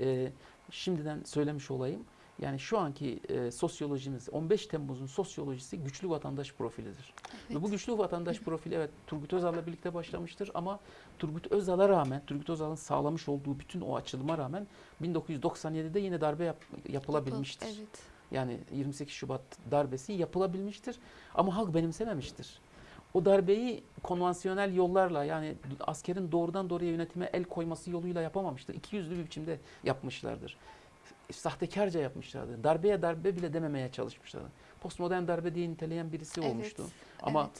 e, şimdiden söylemiş olayım. Yani şu anki e, sosyolojimiz, 15 Temmuz'un sosyolojisi güçlü vatandaş profilidir. Ve bu güçlü vatandaş (laughs) profili evet Turgut Özal'la birlikte başlamıştır ama Turgut Özal'a rağmen, Turgut Özal'ın sağlamış olduğu bütün o açılıma rağmen 1997'de yine darbe yap- yapılabilmiştir. Yapıl- Evet. Yani 28 Şubat darbesi yapılabilmiştir ama halk benimsememiştir. O darbeyi konvansiyonel yollarla yani askerin doğrudan doğruya yönetime el koyması yoluyla yapamamıştır. İki yüzlü bir biçimde yapmışlardır. Sahtekarca yapmışlardır. Darbeye darbe bile dememeye çalışmışlardır. Postmodern darbe diye niteleyen birisi olmuştu. Ama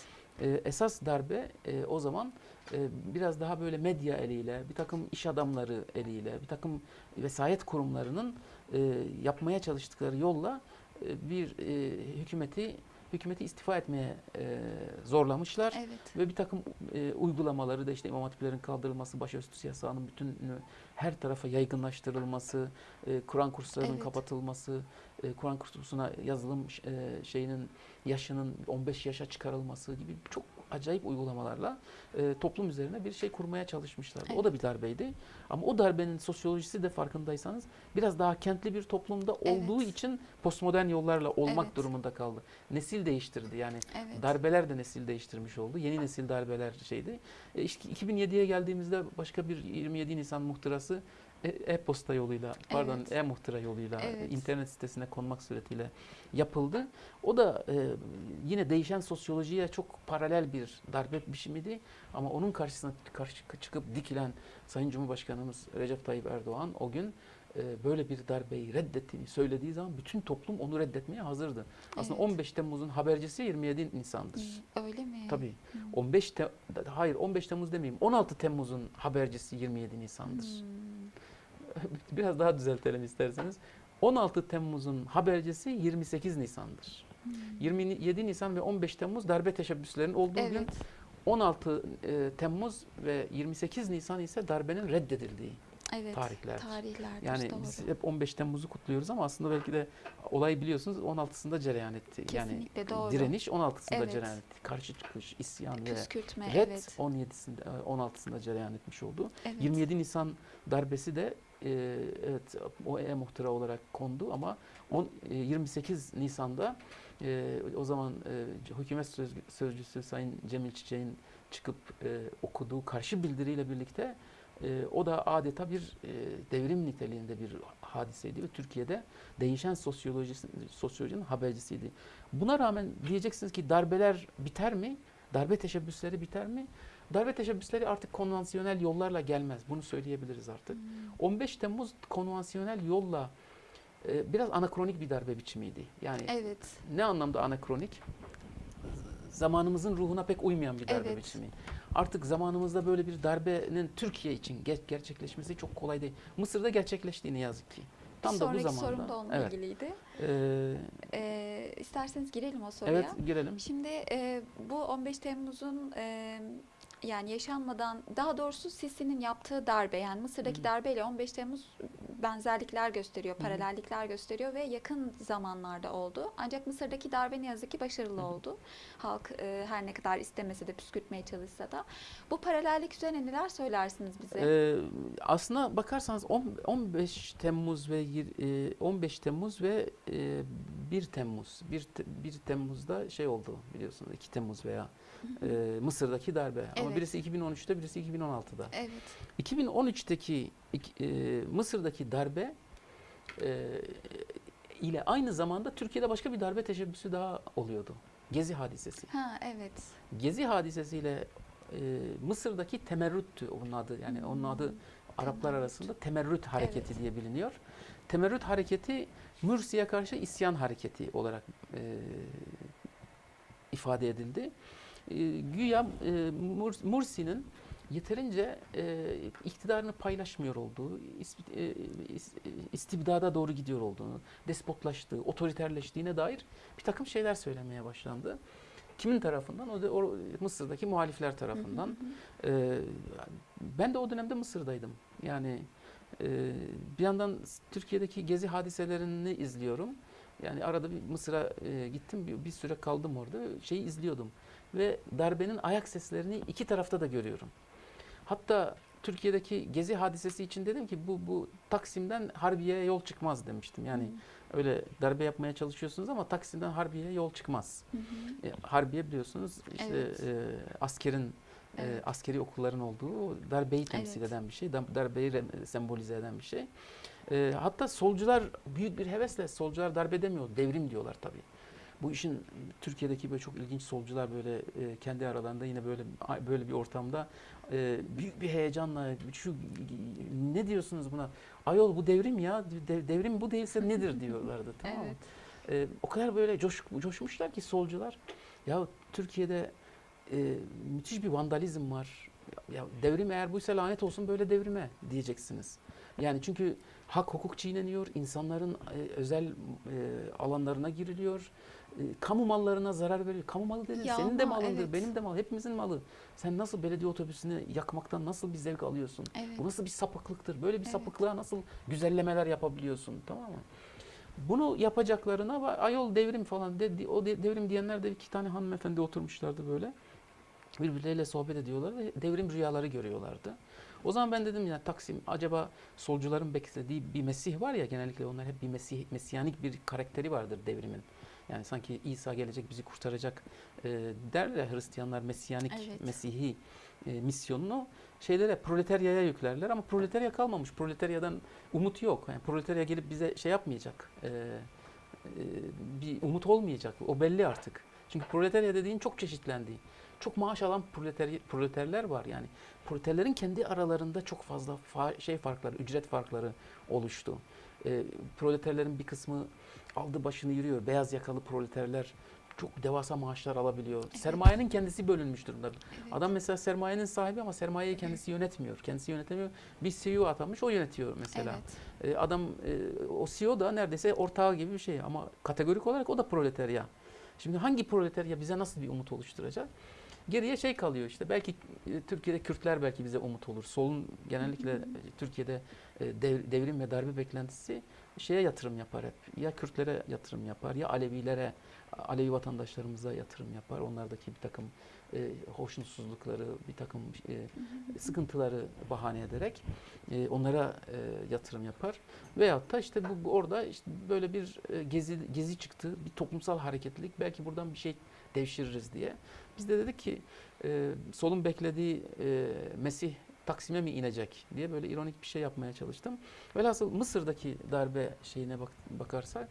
evet. e, esas darbe e, o zaman e, biraz daha böyle medya eliyle, bir takım iş adamları eliyle, bir takım vesayet kurumlarının e, yapmaya çalıştıkları yolla e, bir e, hükümeti hükümeti istifa etmeye e, zorlamışlar. evet. Ve bir takım e, uygulamaları da işte imam hatiplerin kaldırılması, başörtüsü yasağının bütününü her tarafa yaygınlaştırılması, e, Kur'an kurslarının Evet. kapatılması, e, Kur'an kursuna yazılım e, şeyinin yaşının 15 yaşa çıkarılması gibi çok acayip uygulamalarla e, toplum üzerine bir şey kurmaya çalışmışlardı. O da bir darbeydi. Ama o darbenin sosyolojisi de farkındaysanız biraz daha kentli bir toplumda olduğu Evet. için postmodern yollarla olmak Evet. durumunda kaldı. Nesil değiştirdi yani. Evet. Darbeler de nesil değiştirmiş oldu. Yeni nesil darbeler şeydi. E işte 2007'ye geldiğimizde başka bir 27 Nisan muhtırası e-posta yoluyla, pardon Evet. e-muhtıra yoluyla, e, Evet. internet sitesine konmak suretiyle yapıldı. O da e, yine değişen sosyolojiye çok paralel bir darbe biçimiydi. Ama onun karşısına karşı çıkıp dikilen Sayın Cumhurbaşkanımız Recep Tayyip Erdoğan o gün e, böyle bir darbeyi reddettiğini söylediği zaman bütün toplum onu reddetmeye hazırdı. Aslında Evet. 15 Temmuz'un habercisi 27 Nisan'dır. Öyle mi? Tabii. Hmm. 15 te hayır 15 Temmuz demeyeyim. 16 Temmuz'un habercisi 27 Nisan'dır. Hmm. (laughs) Biraz daha düzeltelim isterseniz. 16 Temmuz'un habercisi 28 Nisan'dır. Hmm. 27 Nisan ve 15 Temmuz darbe teşebbüslerinin olduğu gün. Evet. 16 e, Temmuz ve 28 Nisan ise darbenin reddedildiği. Evet. Tarihlerdir. Yani doğru. biz hep 15 Temmuz'u kutluyoruz ama aslında belki de olayı biliyorsunuz 16'sında cereyan etti. Kesinlikle yani doğru. direniş 16'sında Evet. cereyan etti. Karşı çıkış, isyan ve Püskürtme. Red evet. 17'sinde e, 16'sında cereyan etmiş oldu. evet. 27 Nisan darbesi de e, evet o e-muhtıra olarak kondu ama on, e, 28 Nisan'da e, o zaman e, hükümet söz- sözcüsü Sayın Cemil Çiçek'in çıkıp e, okuduğu karşı bildiriyle birlikte e, o da adeta bir e, devrim niteliğinde bir hadiseydi ve Türkiye'de değişen sosyolojisi, sosyolojinin habercisiydi. Buna rağmen diyeceksiniz ki darbeler biter mi? Darbe teşebbüsleri biter mi? Darbe teşebbüsleri artık konvansiyonel yollarla gelmez. Bunu söyleyebiliriz artık. Hmm. 15 Temmuz konvansiyonel yolla e, biraz anakronik bir darbe biçimiydi. Yani Evet. ne anlamda anakronik? Zamanımızın ruhuna pek uymayan bir darbe Evet. biçimi. Artık zamanımızda böyle bir darbenin Türkiye için ger- gerçekleşmesi çok kolay değil. Mısır'da gerçekleşti ne yazık ki. Tam bir da bu sonraki zamanda. sorum da onunla evet. ilgiliydi. Ee, Ee, isterseniz girelim o soruya. evet girelim. Şimdi e, bu 15 Temmuz'un e, yani yaşanmadan daha doğrusu Sisi'nin yaptığı darbe yani Mısır'daki Hı. darbeyle 15 Temmuz benzerlikler gösteriyor, Hı. paralellikler gösteriyor ve yakın zamanlarda oldu. Ancak Mısır'daki darbe ne yazık ki başarılı Hı hı. oldu. Halk e, her ne kadar istemese de püskürtmeye çalışsa da. Bu paralellik üzerine neler söylersiniz bize? Ee, aslına bakarsanız on- 15 Temmuz ve yir- e, 15 Temmuz ve e, 1 Temmuz 1, te- 1 Temmuz'da şey oldu biliyorsunuz 2 Temmuz veya e, Mısır'daki darbe ama Evet. birisi 2013'te birisi 2016'da. Evet. 2013'teki ik- e, Mısır'daki darbe e, ile aynı zamanda Türkiye'de başka bir darbe teşebbüsü daha oluyordu. Gezi hadisesi. Ha evet. Gezi hadisesiyle e, Mısır'daki temerrüttü onun adı. Yani onun adı Araplar Temerrüt. arasında temerrüt hareketi Evet. diye biliniyor. Temerrüt hareketi Mürsi'ye karşı isyan hareketi olarak e, ifade edildi. E, güya e, Mur- Mursi'nin yeterince e, iktidarını paylaşmıyor olduğu, is- e, is- istibdada doğru gidiyor olduğunu, despotlaştığı, otoriterleştiğine dair bir takım şeyler söylemeye başlandı. Kimin tarafından? O da o Mısır'daki muhalifler tarafından. Hı hı hı. Ee, ben de o dönemde Mısır'daydım. Yani e, bir yandan Türkiye'deki gezi hadiselerini izliyorum. Yani arada bir Mısır'a e, gittim, bir, bir süre kaldım orada. Şeyi izliyordum ve darbenin ayak seslerini iki tarafta da görüyorum. Hatta Türkiye'deki gezi hadisesi için dedim ki bu bu Taksim'den Harbiye'ye yol çıkmaz demiştim. Yani Hı öyle darbe yapmaya çalışıyorsunuz ama Taksim'den Harbiye'ye yol çıkmaz. hı hı. E, Harbiye biliyorsunuz işte Evet. e, askerin e, Evet. askeri okulların olduğu darbeyi temsil Evet. eden bir şey, dar- darbeyi sembolize eden bir şey. E, hatta solcular büyük bir hevesle solcular darbe demiyor, devrim diyorlar tabii. Bu işin Türkiye'deki böyle çok ilginç solcular böyle e, kendi aralarında yine böyle böyle bir ortamda e, büyük bir heyecanla şu ne diyorsunuz buna? Ayol bu devrim ya. de- devrim bu değilse nedir (laughs) diyorlardı tamam mı? Evet. E, o kadar böyle coş, coşmuşlar ki solcular. Ya Türkiye'de e, müthiş bir vandalizm var. Ya devrim eğer buysa lanet olsun böyle devrime diyeceksiniz. Yani çünkü hak hukuk çiğneniyor, insanların e, özel e, alanlarına giriliyor. E, kamu mallarına zarar veriyor. Kamu malı dedin, Ya senin de ama malındır, evet. benim de mal, hepimizin malı. Sen nasıl belediye otobüsünü yakmaktan nasıl bir zevk alıyorsun? Evet. Bu nasıl bir sapıklıktır? Böyle bir Evet. sapıklığa nasıl güzellemeler yapabiliyorsun? Tamam mı? Bunu yapacaklarına ayol devrim falan dedi. O de- devrim diyenler de iki tane hanımefendi oturmuşlardı böyle. Birbirleriyle sohbet ediyorlar ve devrim rüyaları görüyorlardı. O zaman ben dedim ya Taksim acaba solcuların beklediği bir Mesih var ya genellikle onlar hep bir Mesih, mesiyanik bir karakteri vardır devrimin. Yani sanki İsa gelecek bizi kurtaracak e, derler Hristiyanlar mesiyanik Evet. Mesihi e, misyonunu şeylere proletaryaya yüklerler ama proletarya kalmamış. Proletaryadan umut yok. Yani proletarya gelip bize şey yapmayacak. e, e, bir umut olmayacak. O belli artık. Çünkü proletarya dediğin çok çeşitlendi. Çok maaş alan proleteri- proleterler var yani. Proleterlerin kendi aralarında çok fazla fa- şey farkları, ücret farkları oluştu. E, proleterlerin bir kısmı aldı başını yürüyor. Beyaz yakalı proleterler çok devasa maaşlar alabiliyor. Sermayenin kendisi bölünmüş durumda. Evet. Adam mesela sermayenin sahibi ama sermayeyi kendisi yönetmiyor. Kendisi yönetemiyor. Bir CEO atamış o yönetiyor mesela. Evet. E, adam e, o CEO da neredeyse ortağı gibi bir şey ama kategorik olarak o da proletarya. Şimdi hangi proletarya bize nasıl bir umut oluşturacak? Geriye şey kalıyor işte belki e, Türkiye'de Kürtler belki bize umut olur. Solun genellikle Türkiye'de e, dev- devrim ve darbe beklentisi şeye yatırım yapar hep. Ya Kürtlere yatırım yapar ya Alevilere, Alevi vatandaşlarımıza yatırım yapar. Onlardaki bir takım e, hoşnutsuzlukları, bir takım e, sıkıntıları bahane ederek e, onlara e, yatırım yapar. Veyahut da işte bu, orada işte böyle bir e, gezi gezi çıktı, bir toplumsal hareketlilik belki buradan bir şey devşiririz diye. Biz de dedik ki e, solun beklediği e, Mesih Taksim'e mi inecek diye böyle ironik bir şey yapmaya çalıştım. Velhasıl Mısır'daki darbe şeyine bak, bakarsak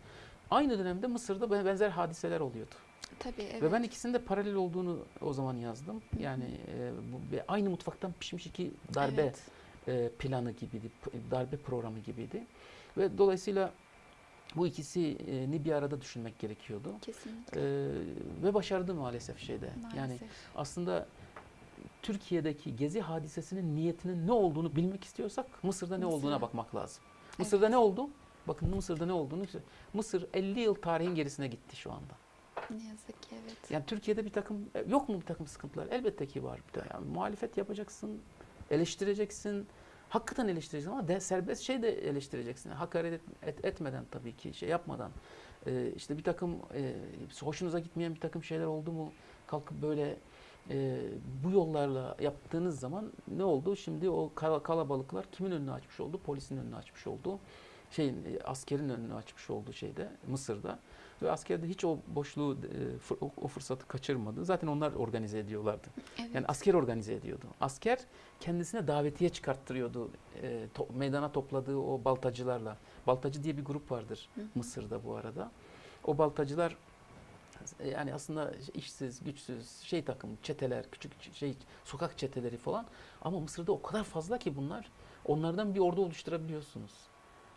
aynı dönemde Mısır'da be- benzer hadiseler oluyordu. Tabii evet. Ve ben ikisinin de paralel olduğunu o zaman yazdım. Yani e, bu, aynı mutfaktan pişmiş iki darbe Evet. e, planı gibiydi, darbe programı gibiydi. Ve dolayısıyla bu ikisini bir arada düşünmek gerekiyordu. Kesinlikle. E, ve başardı maalesef şeyde. Yani Maalesef. aslında Türkiye'deki gezi hadisesinin niyetinin ne olduğunu bilmek istiyorsak Mısır'da ne olduğuna Mısır'a. bakmak lazım. Mısırda Evet. ne oldu? Bakın Mısır'da ne olduğunu. Mısır 50 yıl tarihin gerisine gitti şu anda. Ne yazık ki evet. Yani Türkiye'de bir takım e, yok mu bir takım sıkıntılar? Elbette ki var. Bir de Yani muhalefet yapacaksın, eleştireceksin. Hakikaten eleştireceksin ama de, serbest şey de eleştireceksin. Hakaret et, et- etmeden tabii ki şey yapmadan. Ee, işte bir takım e, hoşunuza gitmeyen bir takım şeyler oldu mu kalkıp böyle e, bu yollarla yaptığınız zaman ne oldu? Şimdi o kala- kalabalıklar kimin önünü açmış oldu? Polisin önünü açmış oldu. Şeyin e, askerin önünü açmış oldu şeyde Mısır'da. Ve asker de hiç o boşluğu, e, o, fırsatı kaçırmadı. Zaten onlar organize ediyorlardı. Evet. Yani asker organize ediyordu. Asker kendisine davetiye çıkarttırıyordu. E, to- meydana topladığı o baltacılarla. Baltacı diye bir grup vardır Hı. Mısır'da bu arada. O baltacılar yani aslında işsiz, güçsüz, şey takım, çeteler, küçük şey sokak çeteleri falan. Ama Mısır'da o kadar fazla ki bunlar. Onlardan bir ordu oluşturabiliyorsunuz.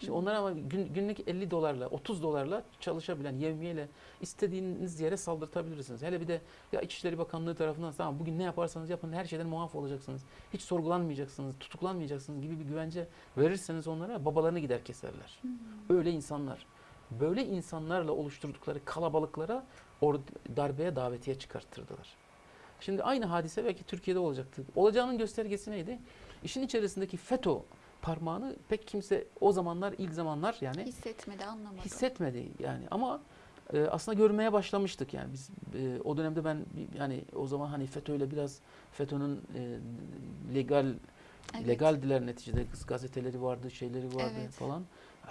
Şimdi Hı. onlar ama gün- günlük 50 dolarla, 30 dolarla çalışabilen, yevmiyeyle istediğiniz yere saldırtabilirsiniz. Hele bir de ya İçişleri Bakanlığı tarafından tamam bugün ne yaparsanız yapın her şeyden muaf olacaksınız. Hiç sorgulanmayacaksınız, tutuklanmayacaksınız gibi bir güvence verirseniz onlara babalarını gider keserler. Hmm. Öyle insanlar. Böyle insanlarla oluşturdukları kalabalıklara or darbeye davetiye çıkarttırdılar. Şimdi aynı hadise belki Türkiye'de olacaktı. Olacağının göstergesi neydi? İşin içerisindeki FETÖ parmağını pek kimse o zamanlar ilk zamanlar yani Hissetmedi, anlamadı. hissetmedi yani ama e, aslında görmeye başlamıştık yani biz e, o dönemde ben yani o zaman hani FETÖ'yle biraz FETÖ'nün e, legal Evet. legaldiler neticede kız gazeteleri vardı, şeyleri vardı Evet. falan.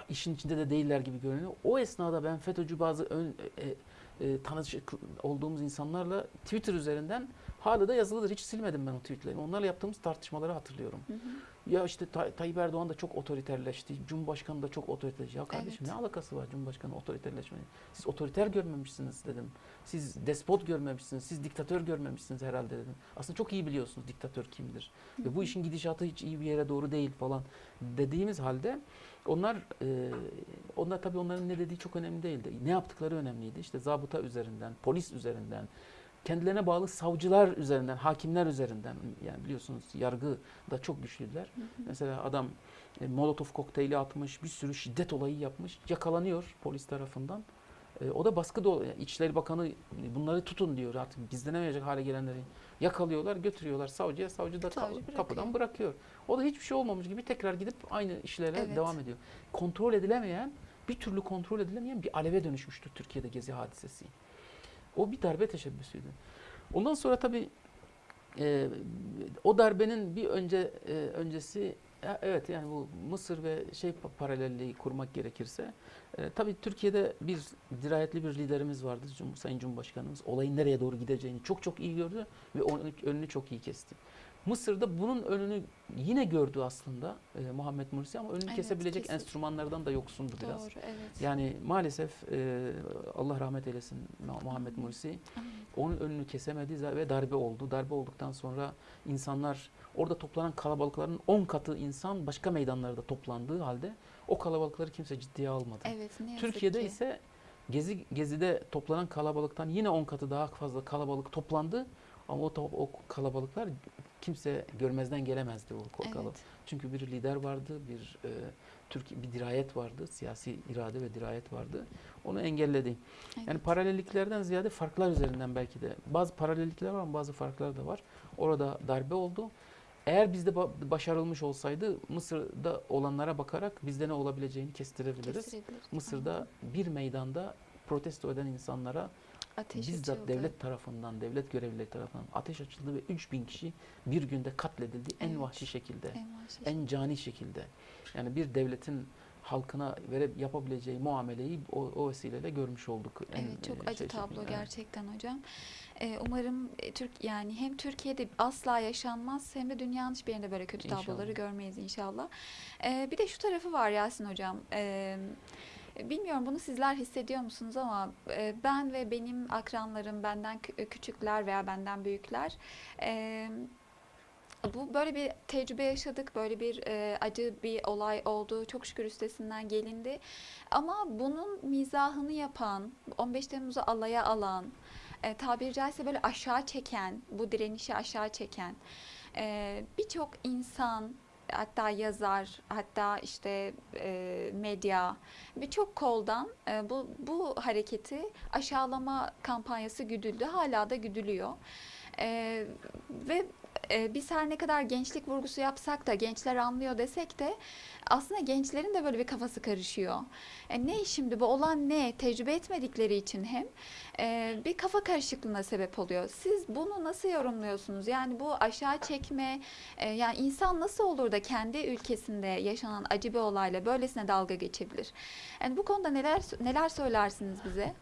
İşin içinde de değiller gibi görünüyor. O esnada ben FETÖ'cü bazı ön, e, e, tanışık olduğumuz insanlarla Twitter üzerinden hala da yazılıdır. Hiç silmedim ben o tweetleri. Onlarla yaptığımız tartışmaları hatırlıyorum. Hı hı. Ya işte Tay- Tayyip Erdoğan da çok otoriterleşti. Cumhurbaşkanı da çok otoriterleşti. Ya kardeşim Evet. ne alakası var Cumhurbaşkanı otoriterleşmenin? Siz otoriter görmemişsiniz dedim. Siz despot görmemişsiniz. Siz diktatör görmemişsiniz herhalde dedim. Aslında çok iyi biliyorsunuz diktatör kimdir. Ve bu işin gidişatı hiç iyi bir yere doğru değil falan dediğimiz halde onlar e, onlar tabii onların ne dediği çok önemli değildi. Ne yaptıkları önemliydi. İşte zabıta üzerinden, polis üzerinden, kendilerine bağlı savcılar üzerinden, hakimler üzerinden yani biliyorsunuz yargı da çok güçlüler. Hı hı. Mesela adam e, molotof kokteyli atmış, bir sürü şiddet olayı yapmış, yakalanıyor polis tarafından. E, o da baskı da yani İçişleri Bakanı bunları tutun diyor artık gizlenemeyecek hale gelenleri yakalıyorlar, götürüyorlar savcıya, savcı da Savcı bırakıyor. kapıdan bırakıyor. O da hiçbir şey olmamış gibi tekrar gidip aynı işlere Evet. devam ediyor. Kontrol edilemeyen, bir türlü kontrol edilemeyen bir aleve dönüşmüştü Türkiye'de gezi hadisesi. O bir darbe teşebbüsüydü. Ondan sonra tabii e, o darbenin bir önce e, öncesi e, evet yani bu Mısır ve şey pa- paralelliği kurmak gerekirse e, tabii Türkiye'de bir dirayetli bir liderimiz vardı Cum Sayın Cumhurbaşkanımız. Olayın nereye doğru gideceğini çok çok iyi gördü ve onun önünü çok iyi kesti. Mısır'da bunun önünü yine gördü aslında e, Muhammed Mursi ama önünü Evet, kesebilecek kesin. enstrümanlardan da yoksundu biraz. Doğru evet. Yani maalesef e, Allah rahmet eylesin Mu- Muhammed Mursi Amin. onun önünü kesemedi ve darbe oldu. Darbe olduktan sonra insanlar orada toplanan kalabalıkların 10 katı insan başka meydanlarda toplandığı halde o kalabalıkları kimse ciddiye almadı. Evet Türkiye'de ki. ise Gezi Gezi'de toplanan kalabalıktan yine 10 katı daha fazla kalabalık toplandı ama o, o kalabalıklar kimse görmezden gelemezdi o ko- kalabalık. Evet. Çünkü bir lider vardı, bir e, Türkiye bir dirayet vardı, siyasi irade ve dirayet vardı. Onu engelledi. Yani evet. paralelliklerden ziyade farklar üzerinden belki de. Bazı paralellikler var ama bazı farklar da var. Orada darbe oldu. Eğer bizde ba- başarılmış olsaydı Mısır'da olanlara bakarak bizde ne olabileceğini kestirebiliriz. Kestirebilir. Mısır'da bir meydanda protesto eden insanlara ateş bizzat açıldı. devlet tarafından, devlet görevlileri tarafından ateş açıldı ve 3000 kişi bir günde katledildi en Evet. vahşi şekilde, en vahşi en cani şekilde. Yani bir devletin halkına verip yapabileceği muameleyi o, o vesileyle görmüş olduk. En, Evet çok e, acı şey tablo. Evet. gerçekten hocam. Ee, umarım e, Türk yani hem Türkiye'de asla yaşanmaz hem de dünyanın hiçbir yerinde böyle kötü tabloları İnşallah. görmeyiz inşallah. Ee, bir de şu tarafı var Yasin hocam. Ee, bilmiyorum bunu sizler hissediyor musunuz ama e, ben ve benim akranlarım benden kü- küçükler veya benden büyükler e, bu böyle bir tecrübe yaşadık, böyle bir e, acı bir olay oldu. Çok şükür üstesinden gelindi. Ama bunun mizahını yapan, 15 Temmuz'u alaya alan, e, tabiri caizse böyle aşağı çeken, bu direnişi aşağı çeken e, birçok insan, hatta yazar, hatta işte e, medya, birçok koldan e, bu, bu hareketi aşağılama kampanyası güdüldü, hala da güdülüyor. E, ve e, biz her ne kadar gençlik vurgusu yapsak da gençler anlıyor desek de aslında gençlerin de böyle bir kafası karışıyor. E, ne şimdi bu olan ne tecrübe etmedikleri için hem e, bir kafa karışıklığına sebep oluyor. Siz bunu nasıl yorumluyorsunuz? Yani bu aşağı çekme e, yani insan nasıl olur da kendi ülkesinde yaşanan acı bir olayla böylesine dalga geçebilir? Yani bu konuda neler neler söylersiniz bize?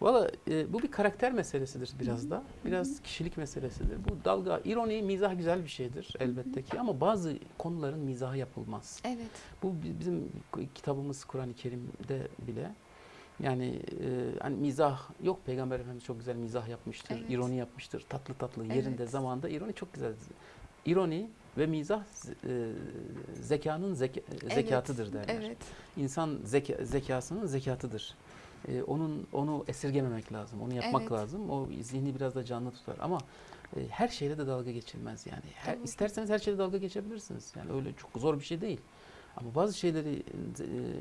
Valla e, bu bir karakter meselesidir biraz da. Biraz kişilik meselesidir. Bu dalga, ironi, mizah güzel bir şeydir elbette ki ama bazı konuların mizahı yapılmaz. Evet. Bu bi- bizim kitabımız Kur'an-ı Kerim'de bile yani e, hani mizah yok Peygamber Efendimiz çok güzel mizah yapmıştır, Evet. ironi yapmıştır. Tatlı tatlı yerinde Evet. zamanında ironi çok güzel. İroni ve mizah e, zekanın zeka- zekatıdır derler. Evet. İnsan zeka, zekasının zekatıdır. Ee, onun onu esirgememek lazım. Onu yapmak Evet. lazım. O zihni biraz da canlı tutar ama e, her şeyle de dalga geçilmez yani. Her, isterseniz her şeyle dalga geçebilirsiniz. Yani öyle çok zor bir şey değil. Ama bazı şeyleri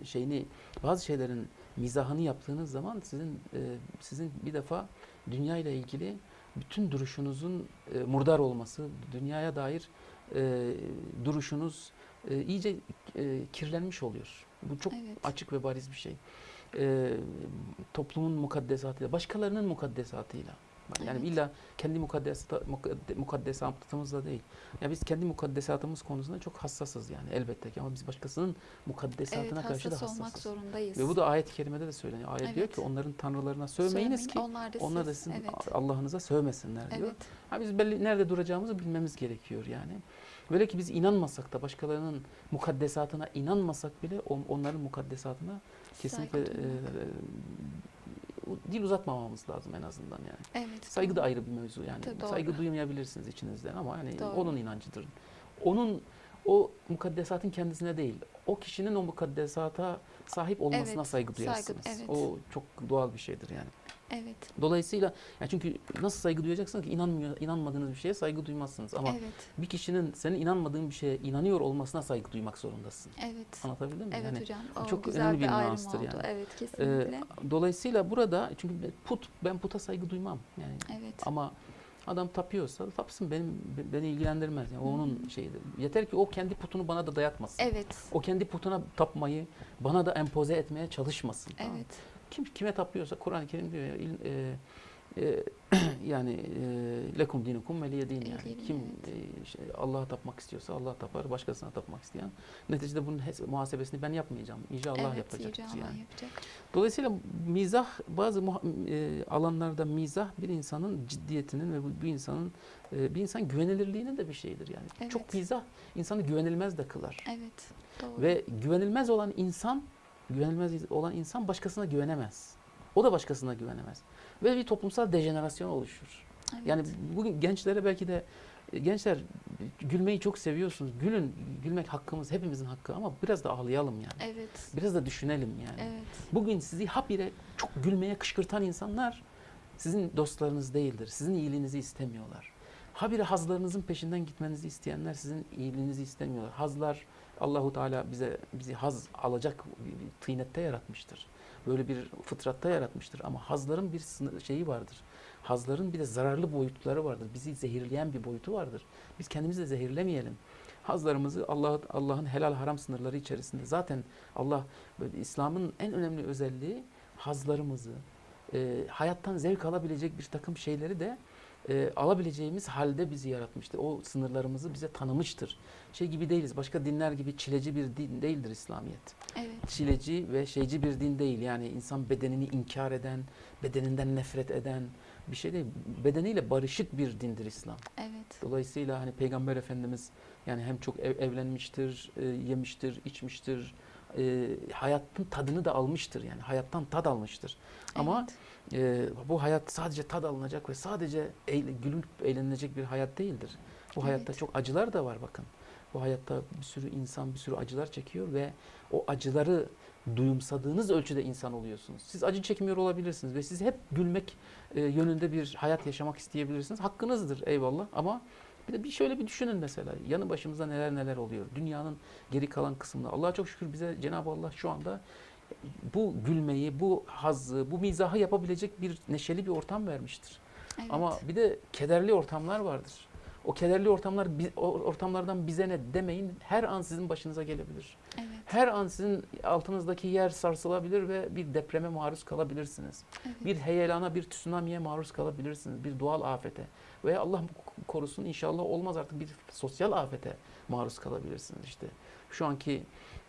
e, şeyini bazı şeylerin mizahını yaptığınız zaman sizin e, sizin bir defa dünya ile ilgili bütün duruşunuzun e, murdar olması, dünyaya dair e, duruşunuz e, iyice e, kirlenmiş oluyor. Bu çok Evet. açık ve bariz bir şey. E, toplumun mukaddesatıyla, başkalarının mukaddesatıyla. Yani Evet. illa kendi mukaddesata, mukadde- mukaddesatımızla değil. Yani biz kendi mukaddesatımız konusunda çok hassasız yani elbette ki ama biz başkasının mukaddesatına Evet karşı da hassas olmak hassasız. zorundayız. Ve bu da ayet-i kerimede de söyleniyor. Ayet diyor Evet. ki onların tanrılarına sövmeyiniz ki Onlar da, onlar da siz. sizin Evet. Allah'ınıza sövmesinler diyor. Evet. Ha biz belli nerede duracağımızı bilmemiz gerekiyor yani. Böyle ki biz inanmasak da başkalarının mukaddesatına inanmasak bile on- onların mukaddesatına kesinlikle Saygı e, dil uzatmamamız lazım en azından yani. Evet. Saygı da ayrı bir mevzu yani. Tabii, doğru. Saygı duymayabilirsiniz içinizden ama hani Doğru. onun inancıdır. Onun o mukaddesatın kendisine değil, o kişinin o mukaddesata sahip olmasına Evet, saygı saygı, duyarsınız. evet. O çok doğal bir şeydir yani. Evet. Dolayısıyla yani çünkü nasıl saygı duyacaksınız ki inanmıyor, inanmadığınız bir şeye saygı duymazsınız ama Evet. bir kişinin senin inanmadığın bir şeye inanıyor olmasına saygı duymak zorundasın. Evet. Anlatabildim mi? Evet Yani hocam. O çok güzel önemli bir ayrım nüanstır oldu. yani. Evet e, kesinlikle. dolayısıyla burada çünkü put ben puta saygı duymam yani evet. ama adam tapıyorsa tapsın benim beni ilgilendirmez yani hı. onun şeyidir. Yeter ki o kendi putunu bana da dayatmasın. Evet. O kendi putuna tapmayı bana da empoze etmeye çalışmasın. tamam? Evet. Kim kime tapıyorsa Kur'an-ı Kerim diyor ya il- e, e, (clears throat) yani e, lekum dinukum veliye din yani. Kim e, şey, Allah'a tapmak istiyorsa Allah tapar, başkasına tapmak isteyen. Neticede bunun muhasebesini ben yapmayacağım. İnce Allah evet, Allah yani. yapacak. Dolayısıyla mizah bazı e, alanlarda mizah bir insanın ciddiyetinin ve bu, bir insanın e, bir insan güvenilirliğinin de bir şeyidir yani. Evet. Çok mizah insanı güvenilmez de kılar. Evet. Doğru. Ve güvenilmez olan insan, güvenilmez olan insan başkasına güvenemez. O da başkasına güvenemez. Ve bir toplumsal dejenerasyon oluşur. evet. Yani bugün gençlere belki de e, gençler gülmeyi çok seviyorsunuz. Gülün, gülmek hakkımız, hepimizin hakkı ama biraz da ağlayalım yani. Evet. Biraz da düşünelim yani. Evet. Bugün sizi habire çok gülmeye kışkırtan insanlar sizin dostlarınız değildir. Sizin iyiliğinizi istemiyorlar. Habire hazlarınızın peşinden gitmenizi isteyenler sizin iyiliğinizi istemiyorlar. Hazlar Allahu Teala bize bizi haz alacak bir, tıynette yaratmıştır. Böyle bir fıtratta yaratmıştır ama hazların bir şeyi vardır. Hazların bir de zararlı boyutları vardır. Bizi zehirleyen bir boyutu vardır. Biz kendimizi de zehirlemeyelim. Hazlarımızı Allah Allah'ın helal haram sınırları içerisinde zaten Allah İslam'ın en önemli özelliği hazlarımızı, e, hayattan zevk alabilecek bir takım şeyleri de e, alabileceğimiz halde bizi yaratmıştır. O sınırlarımızı bize tanımıştır. Şey gibi değiliz. Başka dinler gibi çileci bir din değildir İslamiyet. Evet. Çileci ve şeyci bir din değil. Yani insan bedenini inkar eden, bedeninden nefret eden bir şey değil. Bedeniyle barışık bir dindir İslam. Evet. Dolayısıyla hani Peygamber Efendimiz yani hem çok ev- evlenmiştir, e, yemiştir, içmiştir, e, hayatın tadını da almıştır yani hayattan tad almıştır. Ama Evet. e, bu hayat sadece tad alınacak ve sadece eğle, gülüp eğlenilecek bir hayat değildir. Bu hayatta Evet. çok acılar da var bakın. Bu hayatta bir sürü insan bir sürü acılar çekiyor ve o acıları duyumsadığınız ölçüde insan oluyorsunuz. Siz acı çekmiyor olabilirsiniz ve siz hep gülmek e, yönünde bir hayat yaşamak isteyebilirsiniz. Hakkınızdır eyvallah ama bir de bir şöyle bir düşünün mesela yanı başımızda neler neler oluyor. Dünyanın geri kalan kısmında Allah'a çok şükür bize Cenab-ı Allah şu anda bu gülmeyi, bu hazzı, bu mizahı yapabilecek bir neşeli bir ortam vermiştir. Evet. Ama bir de kederli ortamlar vardır. O kederli ortamlar ortamlardan bize ne demeyin her an sizin başınıza gelebilir. Evet. Her an sizin altınızdaki yer sarsılabilir ve bir depreme maruz kalabilirsiniz. Evet. Bir heyelana, bir tsunami'ye maruz kalabilirsiniz. Bir doğal afete veya Allah korusun inşallah olmaz artık bir sosyal afete maruz kalabilirsiniz işte. Şu anki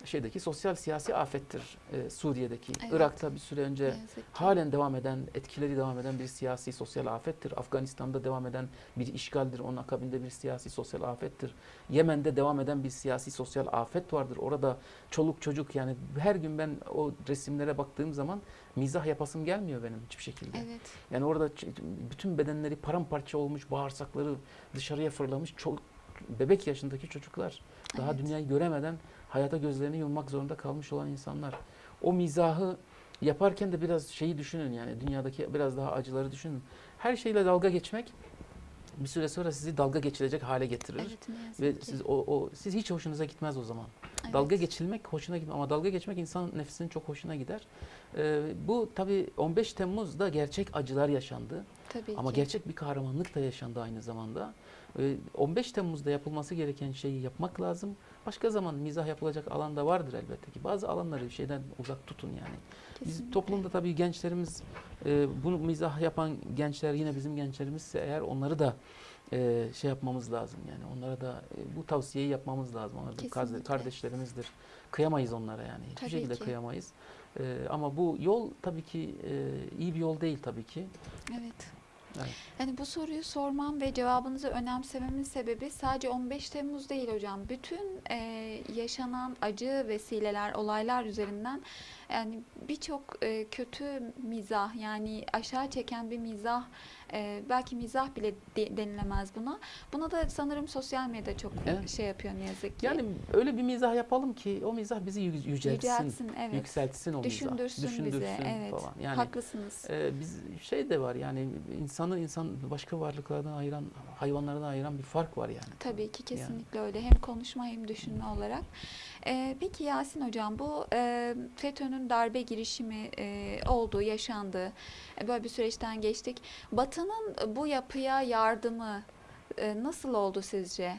şeydeki sosyal siyasi afettir e, Suriye'deki. Evet. Irak'ta bir süre önce halen devam eden, etkileri devam eden bir siyasi sosyal afettir. Afganistan'da devam eden bir işgaldir. Onun akabinde bir siyasi sosyal afettir. Yemen'de devam eden bir siyasi sosyal afet vardır. Orada çoluk çocuk yani her gün ben o resimlere baktığım zaman mizah yapasım gelmiyor benim hiçbir şekilde. Evet. Yani orada bütün bedenleri paramparça olmuş, bağırsakları dışarıya fırlamış çoluk, bebek yaşındaki çocuklar. Daha Evet. dünyayı göremeden hayata gözlerini yummak zorunda kalmış olan insanlar. O mizahı yaparken de biraz şeyi düşünün yani dünyadaki biraz daha acıları düşünün. Her şeyle dalga geçmek bir süre sonra sizi dalga geçilecek hale getirir. Evet. Ve ki. siz o, o siz hiç hoşunuza gitmez o zaman. Evet. Dalga geçilmek hoşuna gitmez ama dalga geçmek insan nefsinin çok hoşuna gider. Ee, bu tabii 15 Temmuz'da gerçek acılar yaşandı. Tabii Ama ki. gerçek bir kahramanlık da yaşandı aynı zamanda. E, 15 Temmuz'da yapılması gereken şeyi yapmak lazım. Başka zaman mizah yapılacak alanda vardır elbette ki. Bazı alanları şeyden uzak tutun yani. Biz Kesinlikle. toplumda tabii gençlerimiz e, bunu mizah yapan gençler yine bizim gençlerimizse eğer onları da e, şey yapmamız lazım yani onlara da e, bu tavsiyeyi yapmamız lazım. Onlar Kesinlikle. kardeşlerimizdir. Kıyamayız onlara yani. Hiçbir Tabii şekilde ki. kıyamayız. E, ama bu yol tabii ki e, iyi bir yol değil tabii ki. Evet. Evet. Yani bu soruyu sormam ve cevabınızı önemsememin sebebi sadece 15 Temmuz değil hocam. Bütün e, yaşanan acı vesileler, olaylar üzerinden yani birçok e, kötü mizah yani aşağı çeken bir mizah e, belki mizah bile de- denilemez buna. Buna da sanırım sosyal medya çok Evet. şey yapıyor ne yazık ki. Yani öyle bir mizah yapalım ki o mizah bizi yü- yüceltsin, Yüceltsin, evet. yükseltsin o mizah. Düşündürsün, bizi. Evet. falan. Yani Haklısınız. Ee, biz şey de var yani insanı insan başka varlıklardan ayıran, hayvanlardan ayıran bir fark var yani. Tabii ki kesinlikle öyle. Hem konuşma hem düşünme olarak. Ee, peki Yasin Hocam bu e, FETÖ'nün darbe girişimi e, oldu, yaşandı. E, böyle bir süreçten geçtik. Batı'nın bu yapıya yardımı e, nasıl oldu sizce?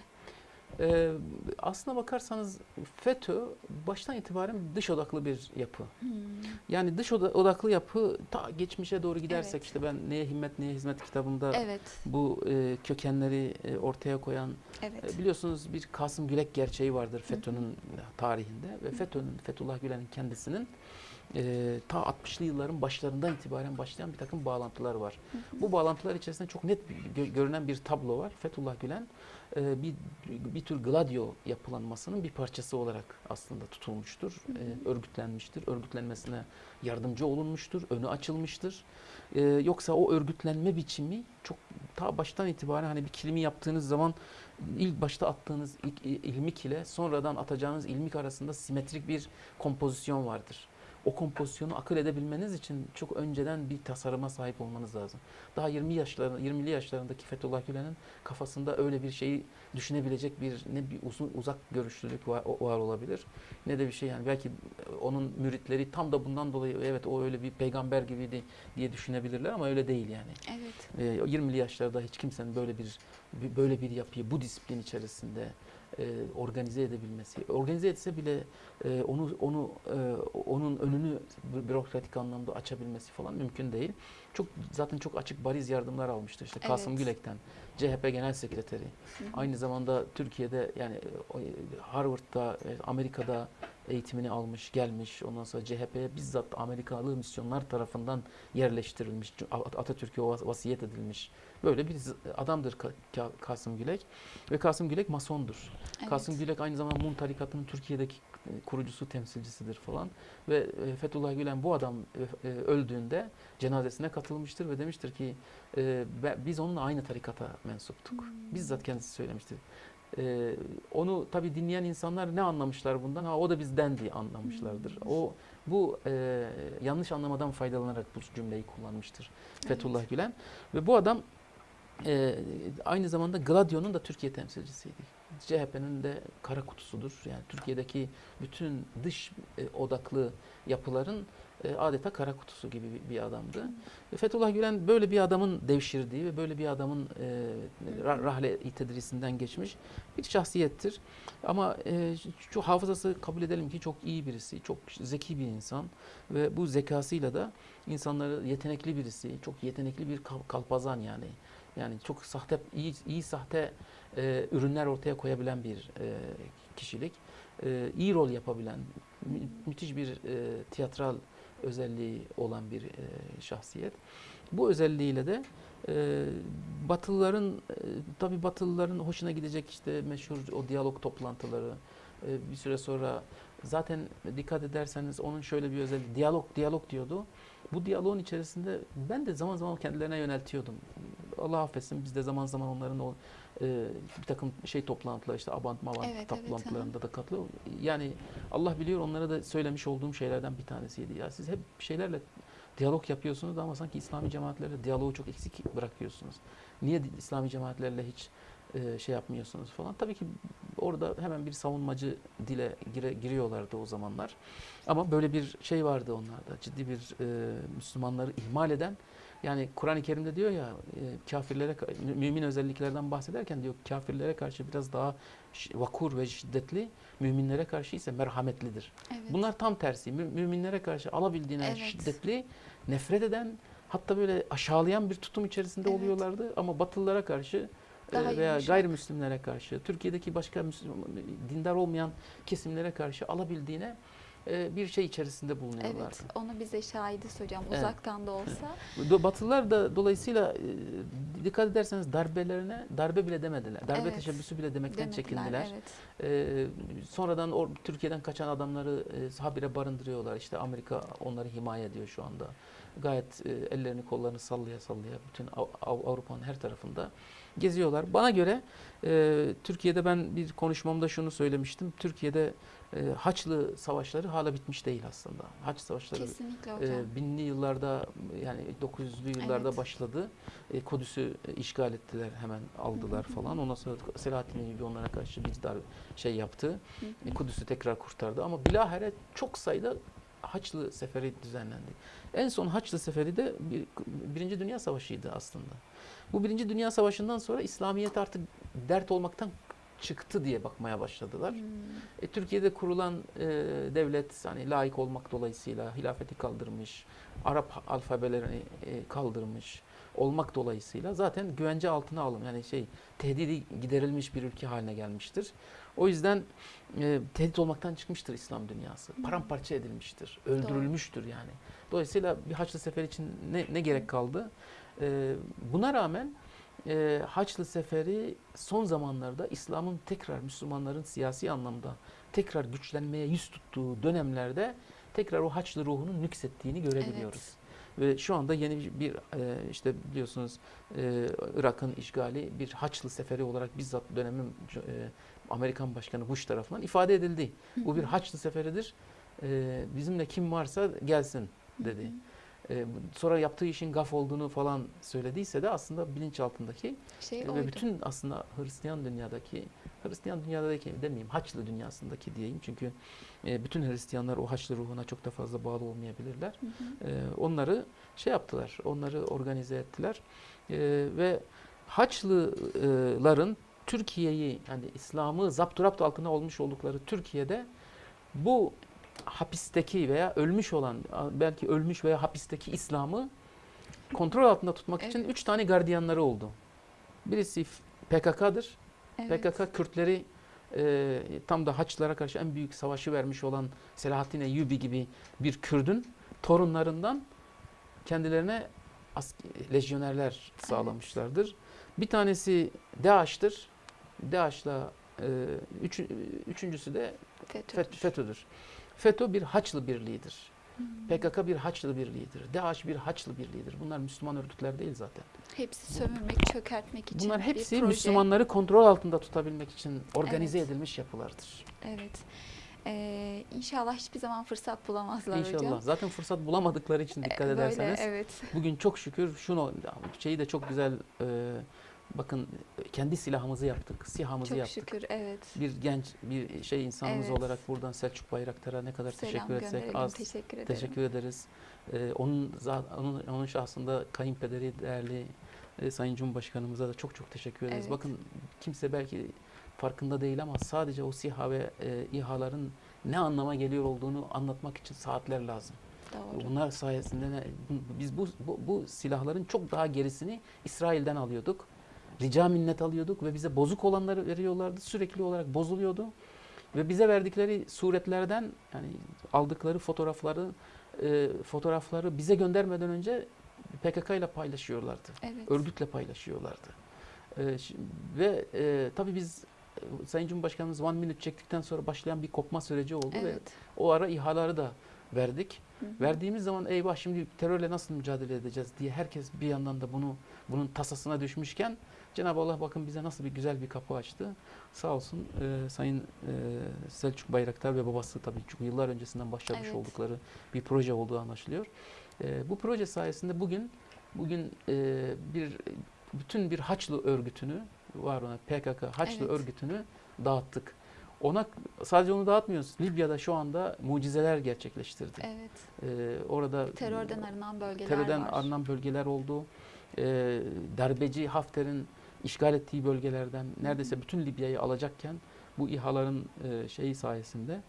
Ee, aslına bakarsanız FETÖ baştan itibaren dış odaklı bir yapı. Hmm, Yani dış oda- odaklı yapı ta geçmişe doğru gidersek Evet. işte ben Neye Himmet Neye Hizmet kitabımda Evet, bu e, kökenleri e, ortaya koyan evet. E, Biliyorsunuz bir Kasım Gülek gerçeği vardır FETÖ'nün tarihinde ve FETÖ'nün Fethullah Gülen'in kendisinin e, ta 60'lı yılların başlarından itibaren başlayan bir takım bağlantılar var. Hı hı. Bu bağlantılar içerisinde çok net bir, gö- görünen bir tablo var. Fethullah Gülen e, bir bir tür Gladio yapılanmasının bir parçası olarak aslında tutulmuştur, e, örgütlenmiştir, örgütlenmesine yardımcı olunmuştur, önü açılmıştır. E, yoksa o örgütlenme biçimi çok ta baştan itibaren hani bir kilimi yaptığınız zaman ilk başta attığınız ilk il- ilmik ile sonradan atacağınız ilmik arasında simetrik bir kompozisyon vardır. O kompozisyonu akıl edebilmeniz için çok önceden bir tasarıma sahip olmanız lazım. Daha 20 yaşlarında 20'li yaşlarındaki Fethullah Gülen'in kafasında öyle bir şeyi düşünebilecek bir ne bir uzun uzak görüşlülük var, var olabilir. Ne de bir şey yani belki onun müritleri tam da bundan dolayı evet o öyle bir peygamber gibiydi diye düşünebilirler ama öyle değil yani. Evet. E, o 20'li yaşlarda hiç kimsenin böyle bir- böyle bir yapıyı bu disiplin içerisinde e, organize edebilmesi, organize etse bile e, onu onu e, onun önünü bü- bürokratik anlamda açabilmesi falan mümkün değil. Çok zaten çok açık bariz yardımlar almıştır. İşte Kasım Evet. Gülek'ten, CHP Genel Sekreteri, Hı hı. aynı zamanda Türkiye'de yani Harvard'da, e, Amerika'da eğitimini almış, gelmiş. Ondan sonra CHP'ye bizzat Amerikalı misyonlar tarafından yerleştirilmiş, At- Atatürk'e vas- vasiyet edilmiş. Böyle bir adamdır Ka- Ka- Kasım Gülek ve Kasım Gülek masondur. Evet. Kasım Gülek aynı zamanda Mum tarikatının Türkiye'deki e, kurucusu, temsilcisidir falan. Ve e, Fethullah Gülen bu adam e, öldüğünde cenazesine katılmıştır ve demiştir ki biz onunla aynı tarikata mensuptuk. Hmm. Bizzat kendisi söylemiştir. E, onu tabi dinleyen insanlar ne anlamışlar bundan? Ha o da bizden diye anlamışlardır. Hmm. O bu e, yanlış anlamadan faydalanarak bu cümleyi kullanmıştır Fethullah Gülen ve bu adam e, aynı zamanda Gladio'nun da Türkiye temsilcisiydi. CHP'nin de kara kutusudur. Yani Türkiye'deki bütün dış e, odaklı yapıların e, adeta kara kutusu gibi bir, bir adamdı. Ve Fethullah Gülen böyle bir adamın devşirdiği ve böyle bir adamın e, ra- rahle tedrisinden geçmiş bir şahsiyettir. Ama e, şu hafızası kabul edelim ki çok iyi birisi, çok zeki bir insan ve bu zekasıyla da insanları yetenekli birisi, çok yetenekli bir kal- kalpazan yani. Yani çok sahte, iyi, iyi sahte e, ürünler ortaya koyabilen bir e, kişilik. E, iyi rol yapabilen, mü- müthiş bir e, tiyatral özelliği olan bir e, şahsiyet. Bu özelliğiyle de e, Batılıların, e, tabii Batılıların hoşuna gidecek işte meşhur o diyalog toplantıları. E, bir süre sonra zaten dikkat ederseniz onun şöyle bir özelliği, diyalog, diyalog diyordu. Bu diyaloğun içerisinde ben de zaman zaman kendilerine yöneltiyordum. Allah affetsin biz de zaman zaman onların o e, bir takım şey toplantılar işte abant mavant Evet, evet, toplantılarında da katılıyor. Yani Allah biliyor onlara da söylemiş olduğum şeylerden bir tanesiydi. Ya siz hep şeylerle diyalog yapıyorsunuz ama sanki İslami cemaatlerle diyaloğu çok eksik bırakıyorsunuz. Niye İslami cemaatlerle hiç e, şey yapmıyorsunuz falan. Tabii ki orada hemen bir savunmacı dile gire, giriyorlardı o zamanlar. Ama böyle bir şey vardı onlarda. Ciddi bir e, Müslümanları ihmal eden yani Kur'an-ı Kerim'de diyor ya e, kafirlere ka- mü- mümin özelliklerden bahsederken diyor kafirlere karşı biraz daha vakur ve şiddetli, müminlere karşı ise merhametlidir. Evet. Bunlar tam tersi. Mü- Müminlere karşı alabildiğine Evet. şiddetli, nefret eden, hatta böyle aşağılayan bir tutum içerisinde Evet. oluyorlardı ama Batılılara karşı e, Daha veya yumuşak. gayrimüslimlere karşı, Türkiye'deki başka Müslüman, dindar olmayan kesimlere karşı alabildiğine e, bir şey içerisinde bulunuyorlardı. Evet, onu bize şahidiz hocam. Evet. Uzaktan da olsa. (laughs) Batılılar da dolayısıyla e, dikkat ederseniz darbelerine darbe bile demediler. Darbe Evet. teşebbüsü bile demekten Demediler, çekindiler. Evet. Ee, sonradan or, Türkiye'den kaçan adamları e, habire barındırıyorlar. İşte Amerika onları himaye ediyor şu anda. Gayet e, ellerini kollarını sallaya sallaya bütün Av- Av- Avrupa'nın her tarafında geziyorlar. Bana göre e, Türkiye'de ben bir konuşmamda şunu söylemiştim. Türkiye'de e, Haçlı savaşları hala bitmiş değil aslında. Haç savaşları e, binli yıllarda yani 900'lü yıllarda Evet. başladı. E, Kudüs'ü e, işgal ettiler hemen aldılar Hı hı. falan. Ondan sonra Selahattin Eyyubi onlara karşı bir dar şey yaptı. E, Kudüs'ü tekrar kurtardı ama bilahare çok sayıda Haçlı seferi düzenlendi. En son Haçlı seferi de bir, Birinci Dünya Savaşı'ydı aslında. Bu Birinci Dünya Savaşı'ndan sonra İslamiyet artık dert olmaktan çıktı diye bakmaya başladılar. Hmm, E, Türkiye'de kurulan e, devlet hani laik olmak dolayısıyla hilafeti kaldırmış, Arap alfabelerini e, kaldırmış olmak dolayısıyla zaten güvence altına alım yani şey tehdidi giderilmiş bir ülke haline gelmiştir. O yüzden e, tehdit olmaktan çıkmıştır İslam dünyası. Paramparça edilmiştir, öldürülmüştür yani. Dolayısıyla bir Haçlı Seferi için ne, ne gerek kaldı? E, buna rağmen e, Haçlı Seferi son zamanlarda İslam'ın tekrar Müslümanların siyasi anlamda tekrar güçlenmeye yüz tuttuğu dönemlerde tekrar o Haçlı ruhunun nüksettiğini görebiliyoruz. Ve şu anda yeni bir- bir e, işte biliyorsunuz e, Irak'ın işgali bir Haçlı Seferi olarak bizzat dönemin e, Amerikan Başkanı Bush tarafından ifade edildi. Bu bir Haçlı Seferidir. E, bizimle kim varsa gelsin dedi. E, sonra yaptığı işin gaf olduğunu falan söylediyse de aslında bilinçaltındaki Şey ve oydu. bütün aslında Hristiyan dünyadaki, Hristiyan dünyadaki demeyeyim, Haçlı dünyasındaki diyeyim. Çünkü e, bütün Hristiyanlar o Haçlı ruhuna çok da fazla bağlı olmayabilirler. Hı hı. E, onları şey yaptılar, onları organize ettiler. E, ve Haçlıların Türkiye'yi, yani İslam'ı zapturapt altına olmuş oldukları Türkiye'de bu hapisteki veya ölmüş olan, belki ölmüş veya hapisteki İslam'ı kontrol altında tutmak için Evet. üç tane gardiyanları oldu. Birisi PKK'dır. Evet. PKK Kürtleri e, tam da Haçlılara karşı en büyük savaşı vermiş olan Selahattin Eyyubi gibi bir Kürdün torunlarından kendilerine lejyonerler sağlamışlardır. Bir tanesi DAEŞ'tir. DAEŞ'la e, üç, üçüncüsü de FETÖ. FET- FETÖ'dür. FETÖ bir Haçlı birliğidir. Hmm. PKK bir Haçlı birliğidir. DAEŞ bir Haçlı birliğidir. Bunlar Müslüman örgütler değil zaten. Hepsi sömürmek, çökertmek için Bunlar bir hepsi proje. Müslümanları kontrol altında tutabilmek için organize Evet. edilmiş yapılardır. Evet. Ee, inşallah hiçbir zaman fırsat bulamazlar İnşallah. hocam. Zaten fırsat bulamadıkları için dikkat Ee, Böyle, ederseniz evet. bugün çok şükür şunu şeyi de çok güzel e, bakın kendi silahımızı yaptık. SİHA'mızı Çok yaptık. şükür evet. Bir genç bir şey insanımız Evet. olarak buradan Selçuk Bayraktar'a ne kadar Selam teşekkür etsek az. Teşekkür ederim. Teşekkür ederiz. Ee, onun, onun onun şahsında kayınpederi değerli e, Sayın Cumhurbaşkanımıza da çok çok teşekkür ederiz. Evet. Bakın kimse belki farkında değil ama sadece o SİHA ve e, İHA'ların ne anlama geliyor olduğunu anlatmak için saatler lazım. Doğru. Bunlar sayesinde ne- biz bu, bu, bu silahların çok daha gerisini İsrail'den alıyorduk. Rica minnet alıyorduk ve bize bozuk olanları veriyorlardı. Sürekli olarak bozuluyordu. Ve bize verdikleri suretlerden yani aldıkları fotoğrafları e, fotoğrafları bize göndermeden önce PKK ile paylaşıyorlardı. Evet. Örgütle paylaşıyorlardı. E, ve e, tabii biz e, Sayın Cumhurbaşkanımız One Minute çektikten sonra başlayan bir kopma süreci oldu ve Evet. o ara İHA'ları da verdik. Hı hı. Verdiğimiz zaman eyvah şimdi terörle nasıl mücadele edeceğiz diye herkes bir yandan da bunu bunun tasasına düşmüşken Cenab-ı Allah bakın bize nasıl bir güzel bir kapı açtı. Sağ olsun e, Sayın e, Selçuk Bayraktar ve babası tabii çünkü yıllar öncesinden başlamış Evet. oldukları bir proje olduğu anlaşılıyor. E, bu proje sayesinde bugün bugün e, bir bütün bir Haçlı örgütünü var olan PKK Haçlı Evet. örgütünü dağıttık. Ona sadece onu dağıtmıyoruz. Libya'da şu anda mucizeler gerçekleştirdi. Evet. Ee, orada Terörden arınan bölgeler terörden var. arınan bölgeler oldu. Ee, darbeci Hafter'in işgal ettiği bölgelerden neredeyse bütün Libya'yı alacakken bu İHA'ların e, şeyi sayesinde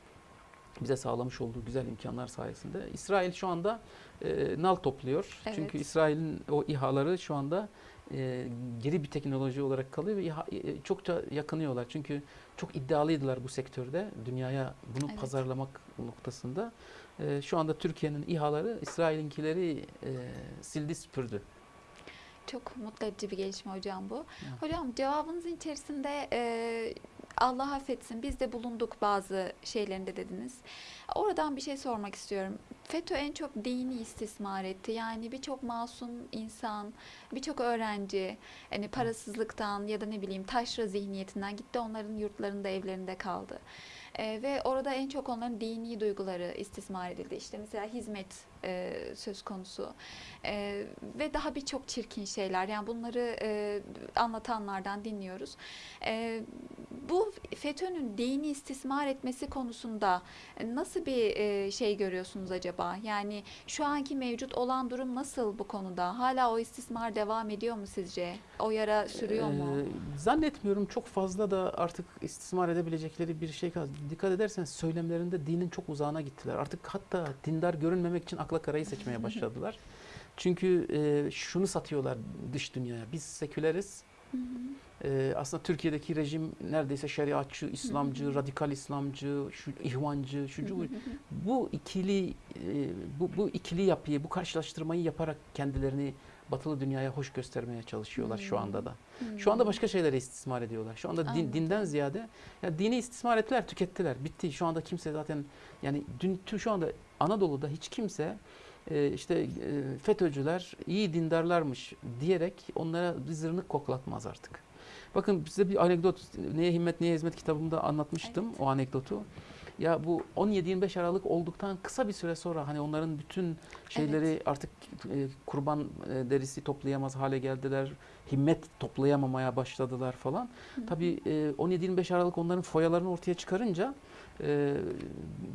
bize sağlamış olduğu güzel imkanlar sayesinde İsrail şu anda e, nal topluyor. Evet. Çünkü İsrail'in o İHA'ları şu anda e, geri bir teknoloji olarak kalıyor ve İHA, e, çokça yakınıyorlar. Çünkü çok iddialıydılar bu sektörde. Dünyaya bunu Evet. pazarlamak noktasında. E, şu anda Türkiye'nin İHA'ları İsrail'inkileri e, sildi süpürdü. Çok mutlu edici bir gelişme hocam bu. Evet. Hocam cevabınızın içerisinde e, Allah affetsin biz de bulunduk bazı şeylerinde dediniz. Oradan bir şey sormak istiyorum. FETÖ en çok dini istismar etti. Yani birçok masum insan, birçok öğrenci hani parasızlıktan ya da ne bileyim taşra zihniyetinden gitti onların yurtlarında evlerinde kaldı. E, ve orada en çok onların dini duyguları istismar edildi. İşte mesela hizmet e, söz konusu E, ve daha birçok çirkin şeyler. Yani bunları e, anlatanlardan dinliyoruz. E, bu FETÖ'nün dini istismar etmesi konusunda nasıl bir e, şey görüyorsunuz acaba? Yani şu anki mevcut olan durum nasıl bu konuda? Hala o istismar devam ediyor mu sizce? O yara sürüyor mu? Ee, zannetmiyorum çok fazla da artık istismar edebilecekleri bir şey. Dikkat ederseniz söylemlerinde dinin çok uzağına gittiler. Artık hatta dindar görünmemek için akla karayı seçmeye başladılar. Çünkü e, şunu satıyorlar dış dünyaya. Biz seküleriz. Hı hı. Ee, aslında Türkiye'deki rejim neredeyse şeriatçı, İslamcı, hı. radikal İslamcı, şu ihvancı, şucu Hı hı bu. ikili e, bu, bu ikili yapıyı, bu karşılaştırmayı yaparak kendilerini batılı dünyaya hoş göstermeye çalışıyorlar şu anda da. Şu anda başka şeyleri istismar ediyorlar. Şu anda din, dinden ziyade ya dini istismar ettiler, tükettiler. Bitti. Şu anda kimse zaten yani dün şu anda Anadolu'da hiç kimse e, işte e, FETÖ'cüler iyi dindarlarmış diyerek onlara bir zırnık koklatmaz artık. Bakın size bir anekdot Neye Himmet Neye Hizmet kitabımda anlatmıştım Evet. o anekdotu. Ya bu 17-25 Aralık olduktan kısa bir süre sonra hani onların bütün şeyleri artık e, kurban e, derisi toplayamaz hale geldiler. Himmet toplayamamaya başladılar falan. Hı. Tabii e, 17-25 Aralık onların foyalarını ortaya çıkarınca e,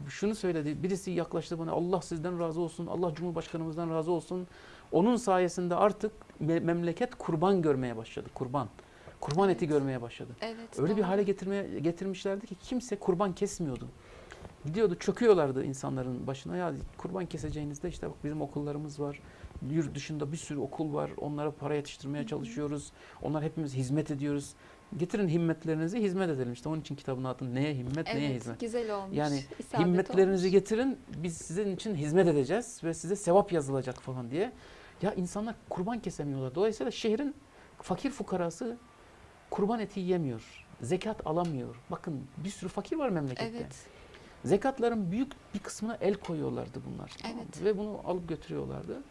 şunu söyledi. Birisi yaklaştı bana Allah sizden razı olsun. Allah Cumhurbaşkanımızdan razı olsun. Onun sayesinde artık me- memleket kurban görmeye başladı. Kurban. Kurban eti Evet. görmeye başladı. Evet, Öyle bir doğru. hale getirmeye getirmişlerdi ki kimse kurban kesmiyordu. Gidiyordu çöküyorlardı insanların başına. Ya kurban keseceğinizde işte bak bizim okullarımız var. Yurt dışında bir sürü okul var. Onlara para yetiştirmeye çalışıyoruz. Onlar hepimiz hizmet ediyoruz. Getirin himmetlerinizi hizmet edelim. İşte onun için kitabın adı neye himmet neye Evet, hizmet. güzel olmuş. Yani isabet Himmetlerinizi olmuş. getirin biz sizin için hizmet edeceğiz ve size sevap yazılacak falan diye. Ya insanlar kurban kesemiyorlar. Dolayısıyla şehrin fakir fukarası kurban eti yemiyor. Zekat alamıyor. Bakın bir sürü fakir var memlekette. Evet. Zekatların büyük bir kısmına el koyuyorlardı bunlar. Evet. Ve bunu alıp götürüyorlardı.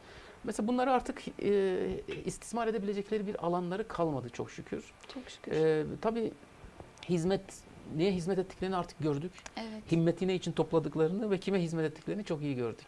Mesela bunları artık e, istismar edebilecekleri bir alanları kalmadı çok şükür. Çok şükür. E, tabii hizmet, neye hizmet ettiklerini artık gördük. evet. Himmeti ne için topladıklarını ve kime hizmet ettiklerini çok iyi gördük.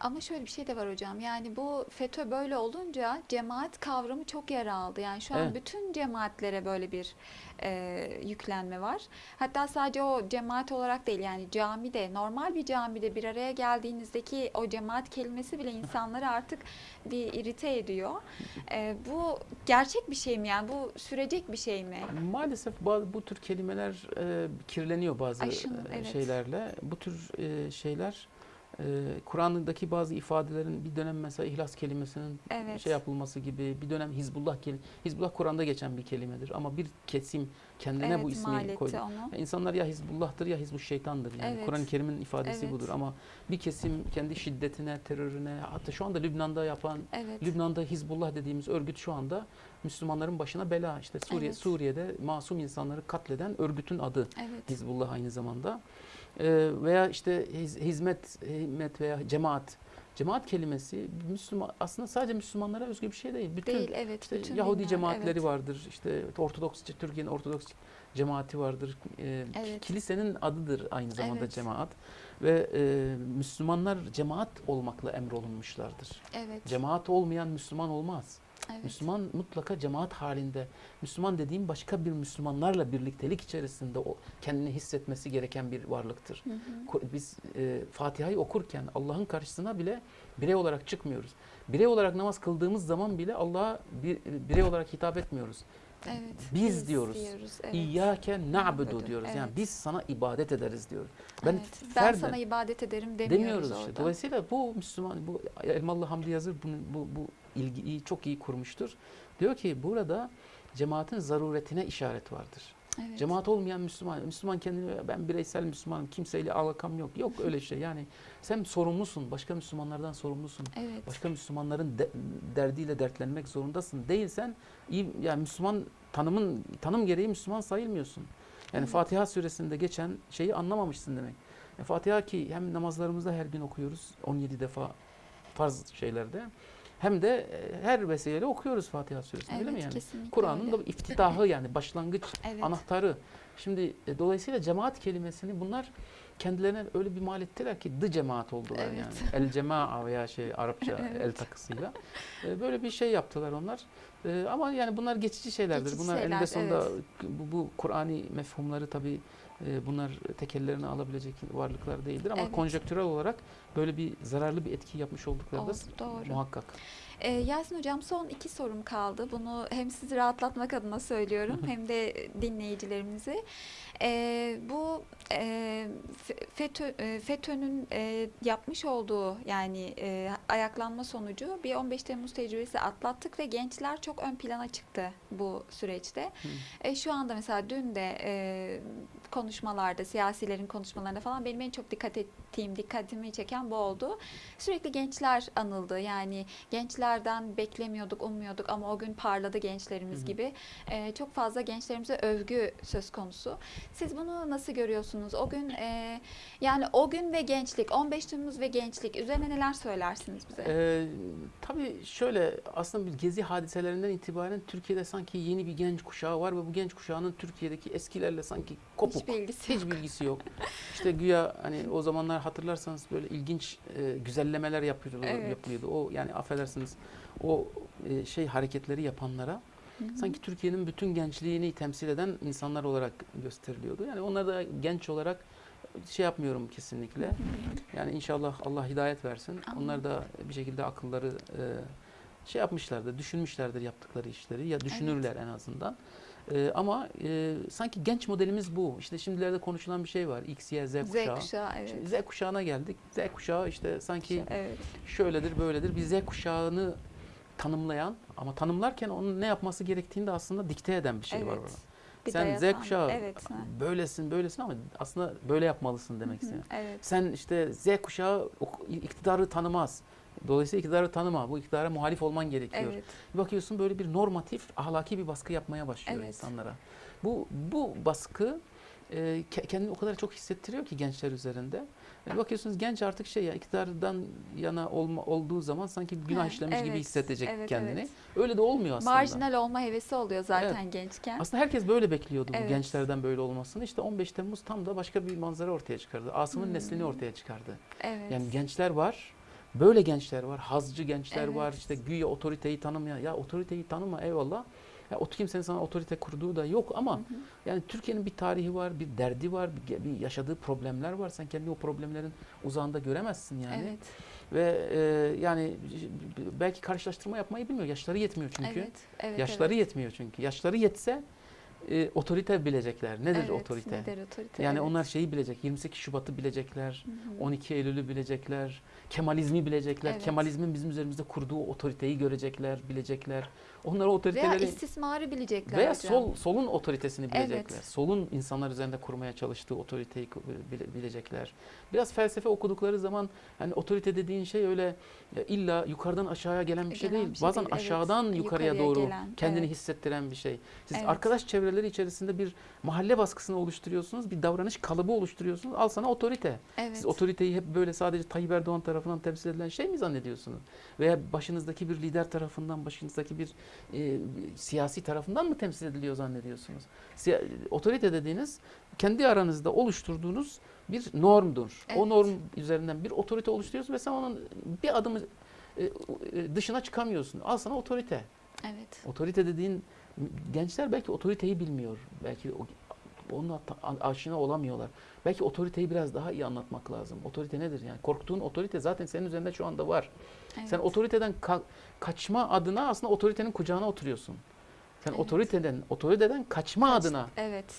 Ama şöyle bir şey de var hocam. Yani bu FETÖ böyle olunca cemaat kavramı çok yer aldı. Yani şu an Evet. bütün cemaatlere böyle bir e, yüklenme var. Hatta sadece o cemaat olarak değil yani camide, normal bir camide bir araya geldiğinizdeki o cemaat kelimesi bile (laughs) insanları artık bir irite ediyor. E, bu gerçek bir şey mi yani? Bu sürecek bir şey mi? Maalesef bazı bu tür kelimeler e, kirleniyor bazı Aşın, evet. şeylerle. Bu tür e, şeyler e, Kur'an'daki bazı ifadelerin bir dönem mesela ihlas kelimesinin Evet. şey yapılması gibi bir dönem Hizbullah kelim Hizbullah Kur'an'da geçen bir kelimedir ama bir kesim kendine evet, bu ismi koydu. onu. İnsanlar ya Hizbullah'tır ya Hizbuş şeytandır. Yani Evet. Kur'an-ı Kerim'in ifadesi Evet. budur ama bir kesim kendi şiddetine, terörüne hatta şu anda Lübnan'da yapan Evet. Lübnan'da Hizbullah dediğimiz örgüt şu anda Müslümanların başına bela. İşte Suriye Evet. Suriye'de masum insanları katleden örgütün adı Evet. Hizbullah aynı zamanda. Ee, veya işte hiz- hizmet, himmet veya cemaat. Cemaat kelimesi Müslüman aslında sadece Müslümanlara özgü bir şey değil. Bütün Değil evet. işte bütün Yahudi dinler, cemaatleri evet. vardır. İşte Ortodoks Türkiye'nin Ortodoks cemaati vardır. Ee, Evet. Kilisenin adıdır aynı zamanda Evet. cemaat ve e, Müslümanlar cemaat olmakla emrolunmuşlardır. Evet. Cemaat olmayan Müslüman olmaz. Evet. Müslüman mutlaka cemaat halinde. Müslüman dediğim başka bir Müslümanlarla birliktelik içerisinde o kendini hissetmesi gereken bir varlıktır. Hı hı. Biz e, Fatiha'yı okurken Allah'ın karşısına bile birey olarak çıkmıyoruz. Birey olarak namaz kıldığımız zaman bile Allah'a bir birey olarak hitap etmiyoruz. Evet. Biz diyoruz. evet. İyyâke na'budu diyoruz. Yani evet. biz sana ibadet ederiz diyoruz. Ben evet. ben ferden- sana ibadet ederim demiyoruz, demiyoruz işte. orada. Dolayısıyla bu Müslüman, bu Elmalı Hamdi Yazır bunu, bu, bu ilgiyi çok iyi kurmuştur. Diyor ki burada cemaatin zaruretine işaret vardır. Evet. Cemaat olmayan Müslüman, Müslüman kendini ben bireysel Müslümanım, kimseyle alakam yok. Yok öyle şey yani. Sen sorumlusun, başka Müslümanlardan sorumlusun. Evet. Başka Müslümanların de- derdiyle dertlenmek zorundasın. Değilsen iyi yani Müslüman tanımın tanım gereği Müslüman sayılmıyorsun. Yani Evet. Fatiha suresinde geçen şeyi anlamamışsın demek. Yani Fatiha ki hem namazlarımızda her gün okuyoruz 17 defa farz şeylerde hem de e, her vesileyle okuyoruz Fatiha suresini öyle mi Evet, yani? Kur'an'ın da iftitahı yani başlangıç (laughs) Evet. anahtarı. Şimdi e, dolayısıyla cemaat kelimesini bunlar kendilerine öyle bir mal ettiler ki dı cemaat oldular Evet. yani. El cemaa veya şey Arapça (laughs) Evet. el takısıyla. E, böyle bir şey yaptılar onlar. E, ama yani bunlar geçici şeylerdir. Geçici bunlar şeyler, eninde sonunda evet. bu, bu Kur'ani mefhumları tabii e, bunlar tekellerini alabilecek varlıklar değildir ama Evet. konjektürel olarak böyle bir zararlı bir etki yapmış oldukları da muhakkak. Ee, Yasin Hocam son iki sorum kaldı. Bunu hem sizi rahatlatmak adına söylüyorum (laughs) hem de dinleyicilerimizi. Ee, bu e, Fe- FETÖ, e, FETÖ'nün e, yapmış olduğu yani e, ayaklanma sonucu bir 15 Temmuz tecrübesi atlattık ve gençler çok ön plana çıktı bu süreçte. Hı. E, şu anda mesela dün de e, konuşmalarda, siyasilerin konuşmalarında falan benim en çok dikkat ettiğim, dikkatimi çeken bu oldu. Sürekli gençler anıldı. Yani gençlerden beklemiyorduk, ummuyorduk ama o gün parladı gençlerimiz hı. gibi. E, çok fazla gençlerimize övgü söz konusu. Siz bunu nasıl görüyorsunuz? O gün e, yani o gün ve gençlik, 15 Temmuz ve gençlik üzerine neler söylersiniz bize? Ee, tabii şöyle aslında bir gezi hadiselerinden itibaren Türkiye'de sanki yeni bir genç kuşağı var ve bu genç kuşağının Türkiye'deki eskilerle sanki kopuk. Hiç bilgisi Hiç yok. bilgisi yok. İşte güya hani o zamanlar hatırlarsanız böyle ilginç e, güzellemeler yapıyordu, Evet. yapılıyordu. O yani affedersiniz o e, şey hareketleri yapanlara Hı sanki Türkiye'nin bütün gençliğini temsil eden insanlar olarak gösteriliyordu. Yani onları da genç olarak şey yapmıyorum kesinlikle. Hı hı. Yani inşallah Allah hidayet versin. Amin. Onlar da bir şekilde akılları e, şey yapmışlardır, düşünmüşlerdir yaptıkları işleri ya düşünürler en azından. E, ama e, sanki genç modelimiz bu. İşte şimdilerde konuşulan bir şey var. X, Y, Z Z kuşağı. kuşağı evet. Şimdi Z kuşağına geldik. Z kuşağı işte sanki Evet. şöyledir, böyledir. Bir Z kuşağını tanımlayan ama tanımlarken onun ne yapması gerektiğini de aslında dikte eden bir şey var Evet. orada. Bir Sen Z kuşağı Evet. böylesin, böylesin ama aslında böyle yapmalısın demek istiyor. Evet. Sen işte Z kuşağı iktidarı tanımaz. Dolayısıyla iktidarı tanıma. Bu iktidara muhalif olman gerekiyor. Evet. Bakıyorsun böyle bir normatif, ahlaki bir baskı yapmaya başlıyor Evet. insanlara. Bu bu baskı e, ke- kendini o kadar çok hissettiriyor ki gençler üzerinde. E, bakıyorsunuz genç artık şey ya iktidardan yana olma, olduğu zaman sanki günah işlemiş gibi evet, hissedecek evet, kendini. evet. Öyle de olmuyor aslında. Marjinal olma hevesi oluyor zaten gençken. Aslında herkes böyle bekliyordu bu Evet. gençlerden böyle olmasını. İşte 15 Temmuz tam da başka bir manzara ortaya çıkardı. Asım'ın Hmm. neslini ortaya çıkardı. Evet. Yani gençler var. Böyle gençler var. Hazcı gençler Evet. var. İşte güya otoriteyi tanımayan. Ya otoriteyi tanıma eyvallah. Ya o kimsenin sana otorite kurduğu da yok ama Hı hı. yani Türkiye'nin bir tarihi var, bir derdi var, bir, bir yaşadığı problemler var. Sen kendi o problemlerin uzağında göremezsin yani. Evet. Ve e, yani belki karşılaştırma yapmayı bilmiyor. Yaşları yetmiyor çünkü. Evet. Evet. Yaşları evet. yetmiyor çünkü. Yaşları yetse e, otorite bilecekler. Nedir Evet, otorite? Nedir otorite? Yani evet. onlar şeyi bilecek. 28 Şubat'ı bilecekler. Hı hı. 12 Eylül'ü bilecekler. Kemalizmi bilecekler. Evet. Kemalizmin bizim üzerimizde kurduğu otoriteyi görecekler, bilecekler. Onlar o Veya otoriteleri istismarı bilecekler veya hocam. sol solun otoritesini Evet. bilecekler. Solun insanlar üzerinde kurmaya çalıştığı otoriteyi bilecekler. Biraz felsefe okudukları zaman hani otorite dediğin şey öyle illa yukarıdan aşağıya gelen bir şey Gelen değil. bir şey Bazen değil, evet. aşağıdan yukarıya, Yukarıya doğru gelen, kendini evet. hissettiren bir şey. Siz Evet. arkadaş çevreleri içerisinde bir mahalle baskısını oluşturuyorsunuz, bir davranış kalıbı oluşturuyorsunuz. Al sana otorite. Evet. Siz otoriteyi hep böyle sadece Tayyip Erdoğan tarafından temsil edilen şey mi zannediyorsunuz? Veya başınızdaki bir lider tarafından, başınızdaki bir e, siyasi tarafından mı temsil ediliyor zannediyorsunuz? Siya- otorite dediğiniz kendi aranızda oluşturduğunuz bir normdur. Evet. O norm üzerinden bir otorite oluşturuyorsun ve sen onun bir adımı e, e, dışına çıkamıyorsun. Al sana otorite. Evet. Otorite dediğin gençler belki otoriteyi bilmiyor. Belki o, onunla aşina olamıyorlar. Belki otoriteyi biraz daha iyi anlatmak lazım. Otorite nedir yani? Korktuğun otorite zaten senin üzerinde şu anda var. evet. Sen otoriteden ka- kaçma adına aslında otoritenin kucağına oturuyorsun. Sen Evet. otoriteden otoriteden kaçma Kaç- adına Evet.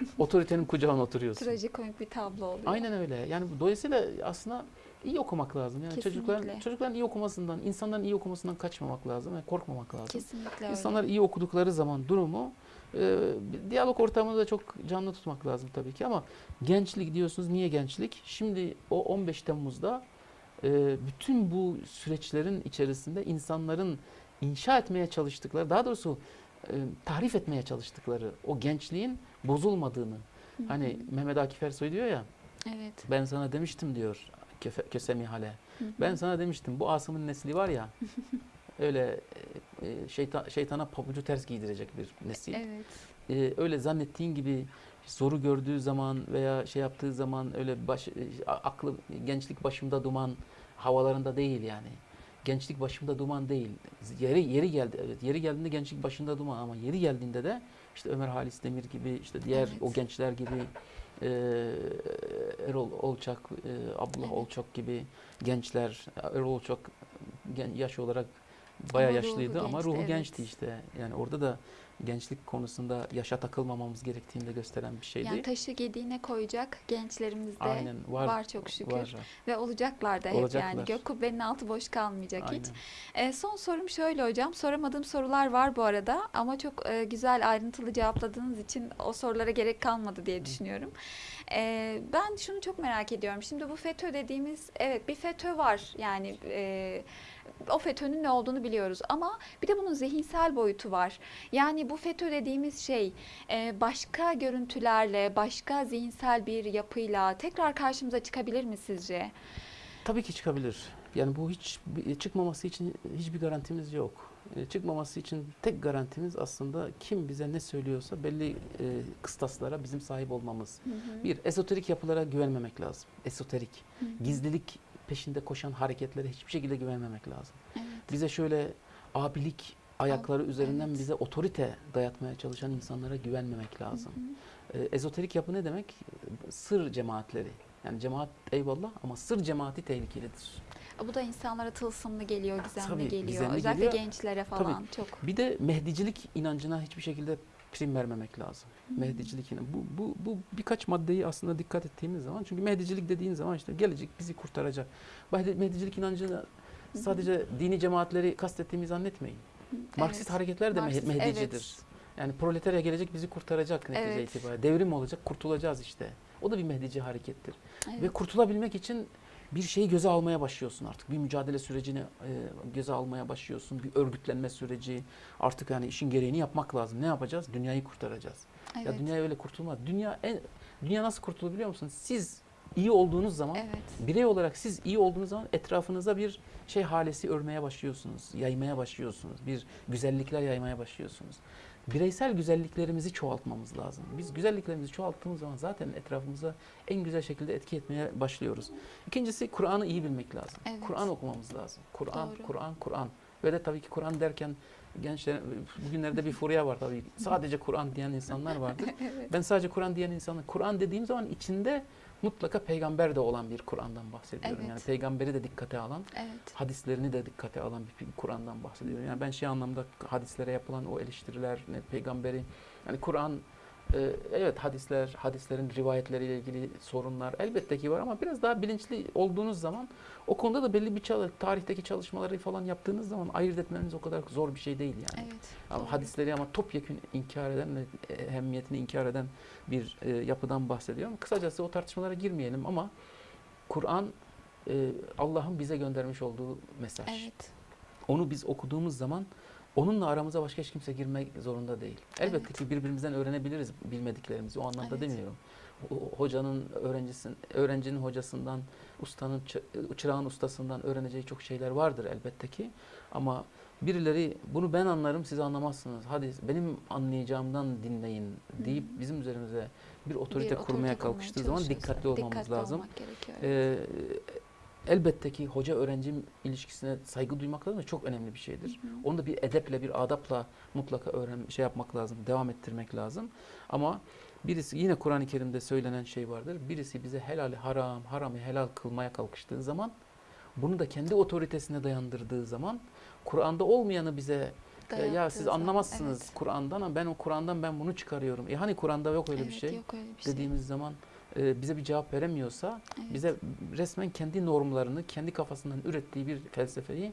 (laughs) otoritenin kucağına oturuyorsun. Trajikomik bir tablo oluyor. Aynen öyle. Yani dolayısıyla aslında iyi okumak lazım. Yani çocukların Kesinlikle. çocukların iyi okumasından, insanların iyi okumasından kaçmamak lazım ve korkmamak lazım. Kesinlikle öyle. İnsanlar iyi okudukları zaman durumu e, diyalog ortamını da çok canlı tutmak lazım tabii ki ama gençlik diyorsunuz. Niye gençlik? Şimdi o 15 Temmuz'da e, bütün bu süreçlerin içerisinde insanların inşa etmeye çalıştıkları, daha doğrusu e, tarif etmeye çalıştıkları o gençliğin bozulmadığını. Hı hı. Hani Mehmet Akif Ersoy diyor ya, Evet. ben sana demiştim diyor Köfe, Kösem İhale. Hı hı. Ben sana demiştim bu Asım'ın nesli var ya (laughs) öyle e, şeytan, şeytana pabucu ters giydirecek bir nesil. Evet. E, öyle zannettiğin gibi zoru gördüğü zaman veya şey yaptığı zaman öyle baş, e, aklı gençlik başımda duman havalarında değil yani. Gençlik başımda duman değil. Yeri yeri geldi evet. Yeri geldiğinde gençlik başında duman ama yeri geldiğinde de işte Ömer Halis Demir gibi işte diğer Evet. o gençler gibi e, Erol Olçak, e, Abdullah Evet. Olçak gibi gençler. Erol Olçak gen- yaş olarak bayağı Ama ruhu yaşlıydı ama gençti, ruhu evet. gençti işte. Yani orada da gençlik konusunda yaşa takılmamamız gerektiğini de gösteren bir şeydi. Yani taşı gediğine koyacak gençlerimizde Aynen var. var çok şükür. var. Ve olacaklar da hep Olacaklar. yani. Gök kubbenin altı boş kalmayacak hiç. Aynen. E, son sorum şöyle hocam. Soramadığım sorular var bu arada ama çok e, güzel ayrıntılı cevapladığınız için o sorulara gerek kalmadı diye düşünüyorum. E, ben şunu çok merak ediyorum. Şimdi bu FETÖ dediğimiz evet bir FETÖ var yani e, o FETÖ'nün ne olduğunu biliyoruz ama bir de bunun zihinsel boyutu var. Yani bu FETÖ dediğimiz şey e, başka görüntülerle, başka zihinsel bir yapıyla tekrar karşımıza çıkabilir mi sizce? Tabii ki çıkabilir. Yani bu hiç çıkmaması için hiçbir garantimiz yok. E, Çıkmaması için tek garantimiz aslında kim bize ne söylüyorsa belli e, kıstaslara bizim sahip olmamız. Hı hı. Bir, esoterik yapılara güvenmemek lazım. Esoterik, Hı hı. gizlilik peşinde koşan hareketlere hiçbir şekilde güvenmemek lazım. Evet. Bize şöyle abilik ayakları üzerinden evet. bize otorite dayatmaya çalışan insanlara güvenmemek lazım. Hı hı. E, ezoterik yapı ne demek? Sır cemaatleri. Yani cemaat eyvallah ama sır cemaati tehlikelidir. Bu da insanlara tılsımlı geliyor, gizemli Tabii, geliyor. gizemli Özellikle geliyor. gençlere falan çok. Bir de Mehdicilik inancına hiçbir şekilde prim vermemek lazım. Mehdicilik inancı. Bu, bu, bu birkaç maddeyi aslında dikkat ettiğimiz zaman çünkü Mehdicilik dediğin zaman işte gelecek bizi kurtaracak. Mehdi- Mehdicilik inancını sadece dini cemaatleri kastettiğimizi zannetmeyin. Marksist Evet. hareketler de Marksist, Meh- Mehdicidir. evet. Yani proletarya gelecek bizi kurtaracak netice Evet. itibariyle. Devrim olacak, kurtulacağız işte. O da bir Mehdici harekettir. Evet. Ve kurtulabilmek için bir şeyi göze almaya başlıyorsun artık. Bir mücadele sürecini e, göze almaya başlıyorsun. Bir örgütlenme süreci. Artık yani işin gereğini yapmak lazım. Ne yapacağız? Dünyayı kurtaracağız. Ya Evet. dünya öyle kurtulmaz. Dünya en dünya nasıl kurtulur biliyor musunuz? Siz iyi olduğunuz zaman Evet. birey olarak siz iyi olduğunuz zaman etrafınıza bir şey halesi örmeye başlıyorsunuz. Yaymaya başlıyorsunuz. Bir güzellikler yaymaya başlıyorsunuz. Bireysel güzelliklerimizi çoğaltmamız lazım. Biz güzelliklerimizi çoğalttığımız zaman zaten etrafımıza en güzel şekilde etki etmeye başlıyoruz. İkincisi Kur'an'ı iyi bilmek lazım. Evet. Kur'an okumamız lazım. Kur'an. Kur'an, Kur'an. Ve de tabii ki Kur'an derken gençler bugünlerde bir furya var tabii. (laughs) Sadece Kur'an diyen insanlar vardır. (laughs) evet. Ben sadece Kur'an diyen insanlar. Kur'an dediğim zaman içinde mutlaka peygamber de olan bir Kur'an'dan bahsediyorum. Evet. Yani peygamberi de dikkate alan, Evet. hadislerini de dikkate alan bir Kur'an'dan bahsediyorum. Yani ben şey anlamda hadislere yapılan o eleştiriler, ne peygamberi, yani Kur'an e, evet hadisler, hadislerin rivayetleriyle ilgili sorunlar elbette ki var ama biraz daha bilinçli olduğunuz zaman o konuda da belli bir çalı, tarihteki çalışmaları falan yaptığınız zaman ayırt etmeniz o kadar zor bir şey değil yani. Evet. Ama doğru. hadisleri ama topyekun inkar eden ve ehemmiyetini inkar eden bir e, yapıdan bahsediyorum. Kısacası o tartışmalara girmeyelim ama Kur'an e, Allah'ın bize göndermiş olduğu mesaj. Evet. Onu biz okuduğumuz zaman onunla aramıza başka hiç kimse girmek zorunda değil. Elbette Evet. ki birbirimizden öğrenebiliriz bilmediklerimizi. O anlamda Evet. demiyorum. O- Hocanın öğrencisin, öğrencinin hocasından, ustanın çı- çırağın ustasından öğreneceği çok şeyler vardır elbette ki. Ama birileri bunu ben anlarım siz anlamazsınız. Hadi benim anlayacağımdan dinleyin deyip Hı hı. bizim üzerimize bir otorite Bir kurmaya otorite kalkıştığı zaman dikkatli olmamız dikkatli lazım. olmak gerekiyor. evet. Ee, elbette ki hoca öğrenci ilişkisine saygı duymak lazım çok önemli bir şeydir. Hı hı. Onu da bir edeple, bir adapla mutlaka öğren şey yapmak lazım, devam ettirmek lazım. Ama birisi yine Kur'an-ı Kerim'de söylenen şey vardır. Birisi bize helali haram, haramı helal kılmaya kalkıştığı zaman bunu da kendi otoritesine dayandırdığı zaman Kur'an'da olmayanı bize e, ya Dayattığı siz anlamazsınız evet. Kur'an'dan ama ben o Kur'an'dan ben bunu çıkarıyorum. E hani Kur'an'da yok öyle bir Evet, şey Yok öyle bir şey. dediğimiz zaman e, bize bir cevap veremiyorsa Evet. bize resmen kendi normlarını, kendi kafasından ürettiği bir felsefeyi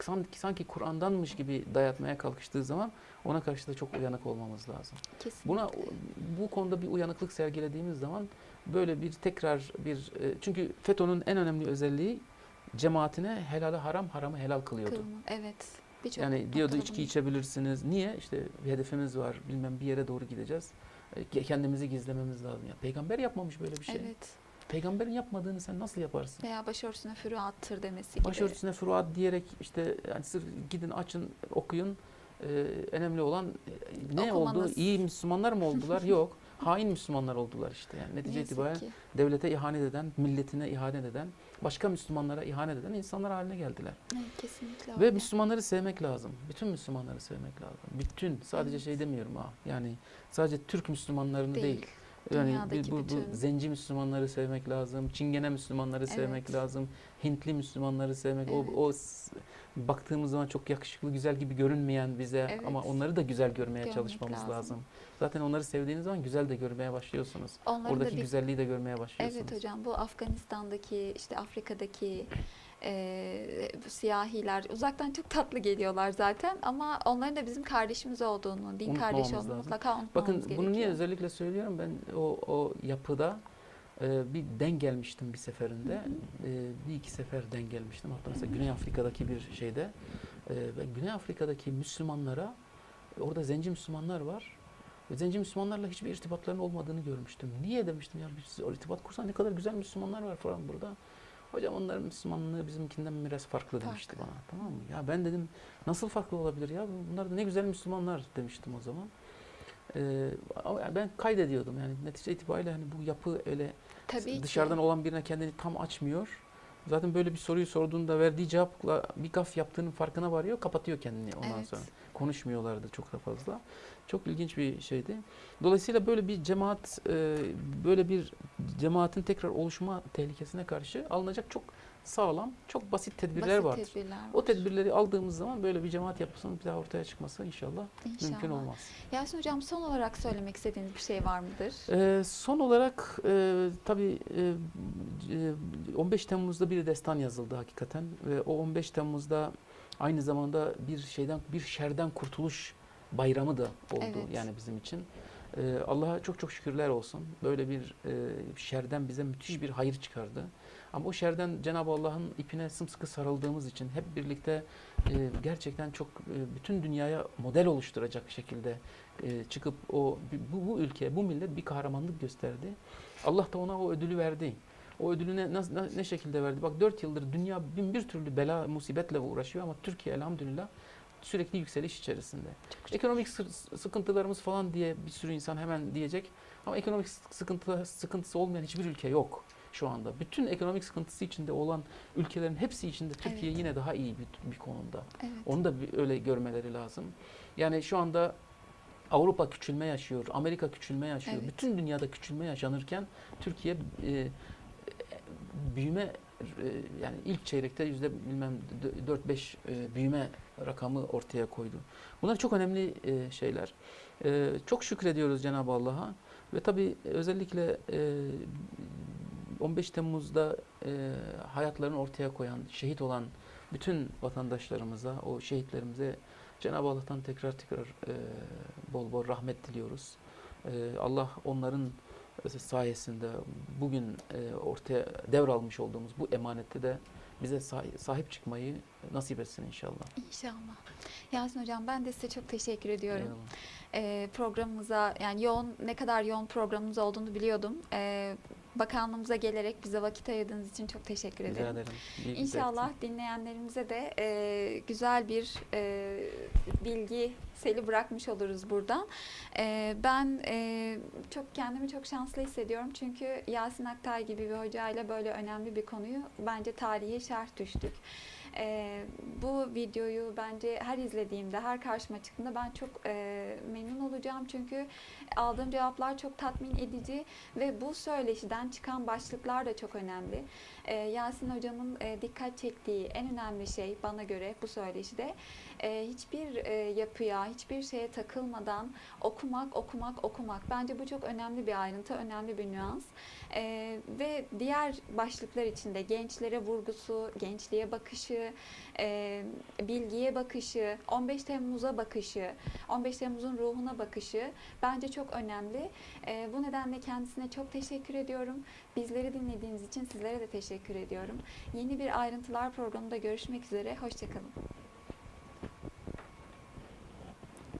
sanki, sanki Kur'an'danmış gibi dayatmaya kalkıştığı zaman ona karşı da çok uyanık olmamız lazım. Kesinlikle. Buna bu konuda bir uyanıklık sergilediğimiz zaman böyle bir tekrar bir e, çünkü FETÖ'nün en önemli özelliği cemaatine helali haram, haramı helal kılıyordu. Kılma. Evet. Birçok Yani diyordu içki bunu- içebilirsiniz. Niye? İşte bir hedefimiz var. Bilmem bir yere doğru gideceğiz. E, Kendimizi gizlememiz lazım. Ya peygamber yapmamış böyle bir şey. Evet. Peygamberin yapmadığını sen nasıl yaparsın? Veya başörtüsüne fürü attır demesi gibi. Başörtüsüne furuat diyerek işte yani sırf gidin açın okuyun. Ee, önemli olan e, ne oldu? Okumanız. İyi Müslümanlar mı oldular? (laughs) Yok. Hain Müslümanlar oldular işte. Yani Ne netice yazık itibariyle ki. devlete ihanet eden, milletine ihanet eden, başka Müslümanlara ihanet eden insanlar haline geldiler. Evet, kesinlikle Ve öyle. Müslümanları sevmek lazım. Bütün Müslümanları sevmek lazım. Bütün. Sadece Evet. şey demiyorum ha. Yani sadece Türk Müslümanlarını değil. Değil. Yani bu, bu bütün- zenci Müslümanları sevmek lazım. Çingene Müslümanları sevmek Evet. lazım. Hintli Müslümanları sevmek. Evet. O, o baktığımız zaman çok yakışıklı, güzel gibi görünmeyen bize Evet. ama onları da güzel görmeye Görmek çalışmamız lazım. lazım. Zaten onları sevdiğiniz zaman güzel de görmeye başlıyorsunuz. Onların Oradaki da bir güzelliği de görmeye başlıyorsunuz. Evet hocam bu Afganistan'daki işte Afrika'daki bu siyahiler uzaktan çok tatlı geliyorlar zaten ama onların da bizim kardeşimiz olduğunu, din kardeşi olduğunu lazım. mutlaka unutmamamız Bakın gerekiyor. bunu niye özellikle söylüyorum? Ben o, o yapıda e, bir denk gelmiştim bir seferinde. E, bir iki sefer denk gelmiştim. Hatta mesela Güney Afrika'daki bir şeyde. E, ben Güney Afrika'daki Müslümanlara, orada zenci Müslümanlar var. Ve zenci Müslümanlarla hiçbir irtibatlarının olmadığını görmüştüm. Niye demiştim ya biz o irtibat kursan ne kadar güzel Müslümanlar var falan burada. Hocam onların Müslümanlığı bizimkinden biraz farklı demişti Farklı. bana. Tamam mı? Ya ben dedim nasıl farklı olabilir ya? Bunlar da ne güzel Müslümanlar demiştim o zaman. Ee, ama ben kaydediyordum yani netice itibariyle hani bu yapı öyle Tabii ki. dışarıdan olan birine kendini tam açmıyor. Zaten böyle bir soruyu sorduğunda verdiği cevapla bir gaf yaptığının farkına varıyor, kapatıyor kendini ondan Evet. sonra. Konuşmuyorlardı çok da fazla. Çok ilginç bir şeydi. Dolayısıyla böyle bir cemaat, e, böyle bir cemaatin tekrar oluşma tehlikesine karşı alınacak çok sağlam, çok basit tedbirler Basit vardır. tedbirler O var. tedbirleri aldığımız zaman böyle bir cemaat yapısının bir daha ortaya çıkması inşallah, İnşallah. mümkün olmaz. Yasin hocam son olarak söylemek istediğiniz bir şey var mıdır? Ee, son olarak e, tabii e, e, 15 Temmuz'da bir destan yazıldı hakikaten ve o 15 Temmuz'da aynı zamanda bir şeyden bir şerden kurtuluş bayramı da oldu Evet. yani bizim için. Ee, Allah'a çok çok şükürler olsun. Böyle bir e, şerden bize müthiş bir hayır çıkardı. Ama o şerden Cenab-ı Allah'ın ipine sımsıkı sarıldığımız için hep birlikte e, gerçekten çok e, bütün dünyaya model oluşturacak şekilde e, çıkıp o bu, bu ülke, bu millet bir kahramanlık gösterdi. Allah da ona o ödülü verdi. O ödülü ne, ne, ne şekilde verdi? Bak dört yıldır dünya bin bir türlü bela, musibetle uğraşıyor ama Türkiye elhamdülillah sürekli yükseliş içerisinde. Ekonomik sı- sıkıntılarımız falan diye bir sürü insan hemen diyecek. Ama ekonomik sıkıntı, sıkıntısı olmayan hiçbir ülke yok şu anda. Bütün ekonomik sıkıntısı içinde olan ülkelerin hepsi içinde Türkiye Evet. yine daha iyi bir, bir konumda. Evet. Onu da bir öyle görmeleri lazım. Yani şu anda Avrupa küçülme yaşıyor, Amerika küçülme yaşıyor. Evet. Bütün dünyada küçülme yaşanırken Türkiye e, büyüme e, yani ilk çeyrekte yüzde bilmem 4-5 e, büyüme rakamı ortaya koydu. Bunlar çok önemli e, şeyler. Çok şükrediyoruz Cenab-ı Allah'a ve tabii özellikle 15 Temmuz'da e, hayatlarını ortaya koyan, şehit olan bütün vatandaşlarımıza, o şehitlerimize Cenab-ı Allah'tan tekrar tekrar e, bol bol rahmet diliyoruz. E, Allah onların sayesinde bugün e, ortaya devralmış olduğumuz bu emanette de bize sahi- sahip çıkmayı nasip etsin inşallah. İnşallah. Yasin hocam ben de size çok teşekkür ediyorum. Eyvallah. Ee, programımıza yani yoğun ne kadar yoğun programımız olduğunu biliyordum. Ee, bakanlığımıza gelerek bize vakit ayırdığınız için çok teşekkür Rica ederim. ederim. Bir İnşallah dinleyenlerimize de e, güzel bir e, bilgi seli bırakmış oluruz buradan. Ee, ben e, çok kendimi çok şanslı hissediyorum çünkü Yasin Aktay gibi bir hocayla böyle önemli bir konuyu bence tarihe şerh düştük. Ee, bu videoyu bence her izlediğimde, her karşıma çıktığında ben çok e, memnun olacağım çünkü aldığım cevaplar çok tatmin edici ve bu söyleşiden çıkan başlıklar da çok önemli. Ee, Yasin hocamın e, dikkat çektiği en önemli şey bana göre bu söyleşide e, hiçbir e, yapıya, hiçbir şeye takılmadan okumak, okumak, okumak. Bence bu çok önemli bir ayrıntı, önemli bir nüans. E, ve diğer başlıklar içinde gençlere vurgusu, gençliğe bakışı, bilgiye bakışı, 15 Temmuz'a bakışı, 15 Temmuz'un ruhuna bakışı bence çok önemli. Bu nedenle kendisine çok teşekkür ediyorum. Bizleri dinlediğiniz için sizlere de teşekkür ediyorum. Yeni bir ayrıntılar programında görüşmek üzere. Hoşçakalın.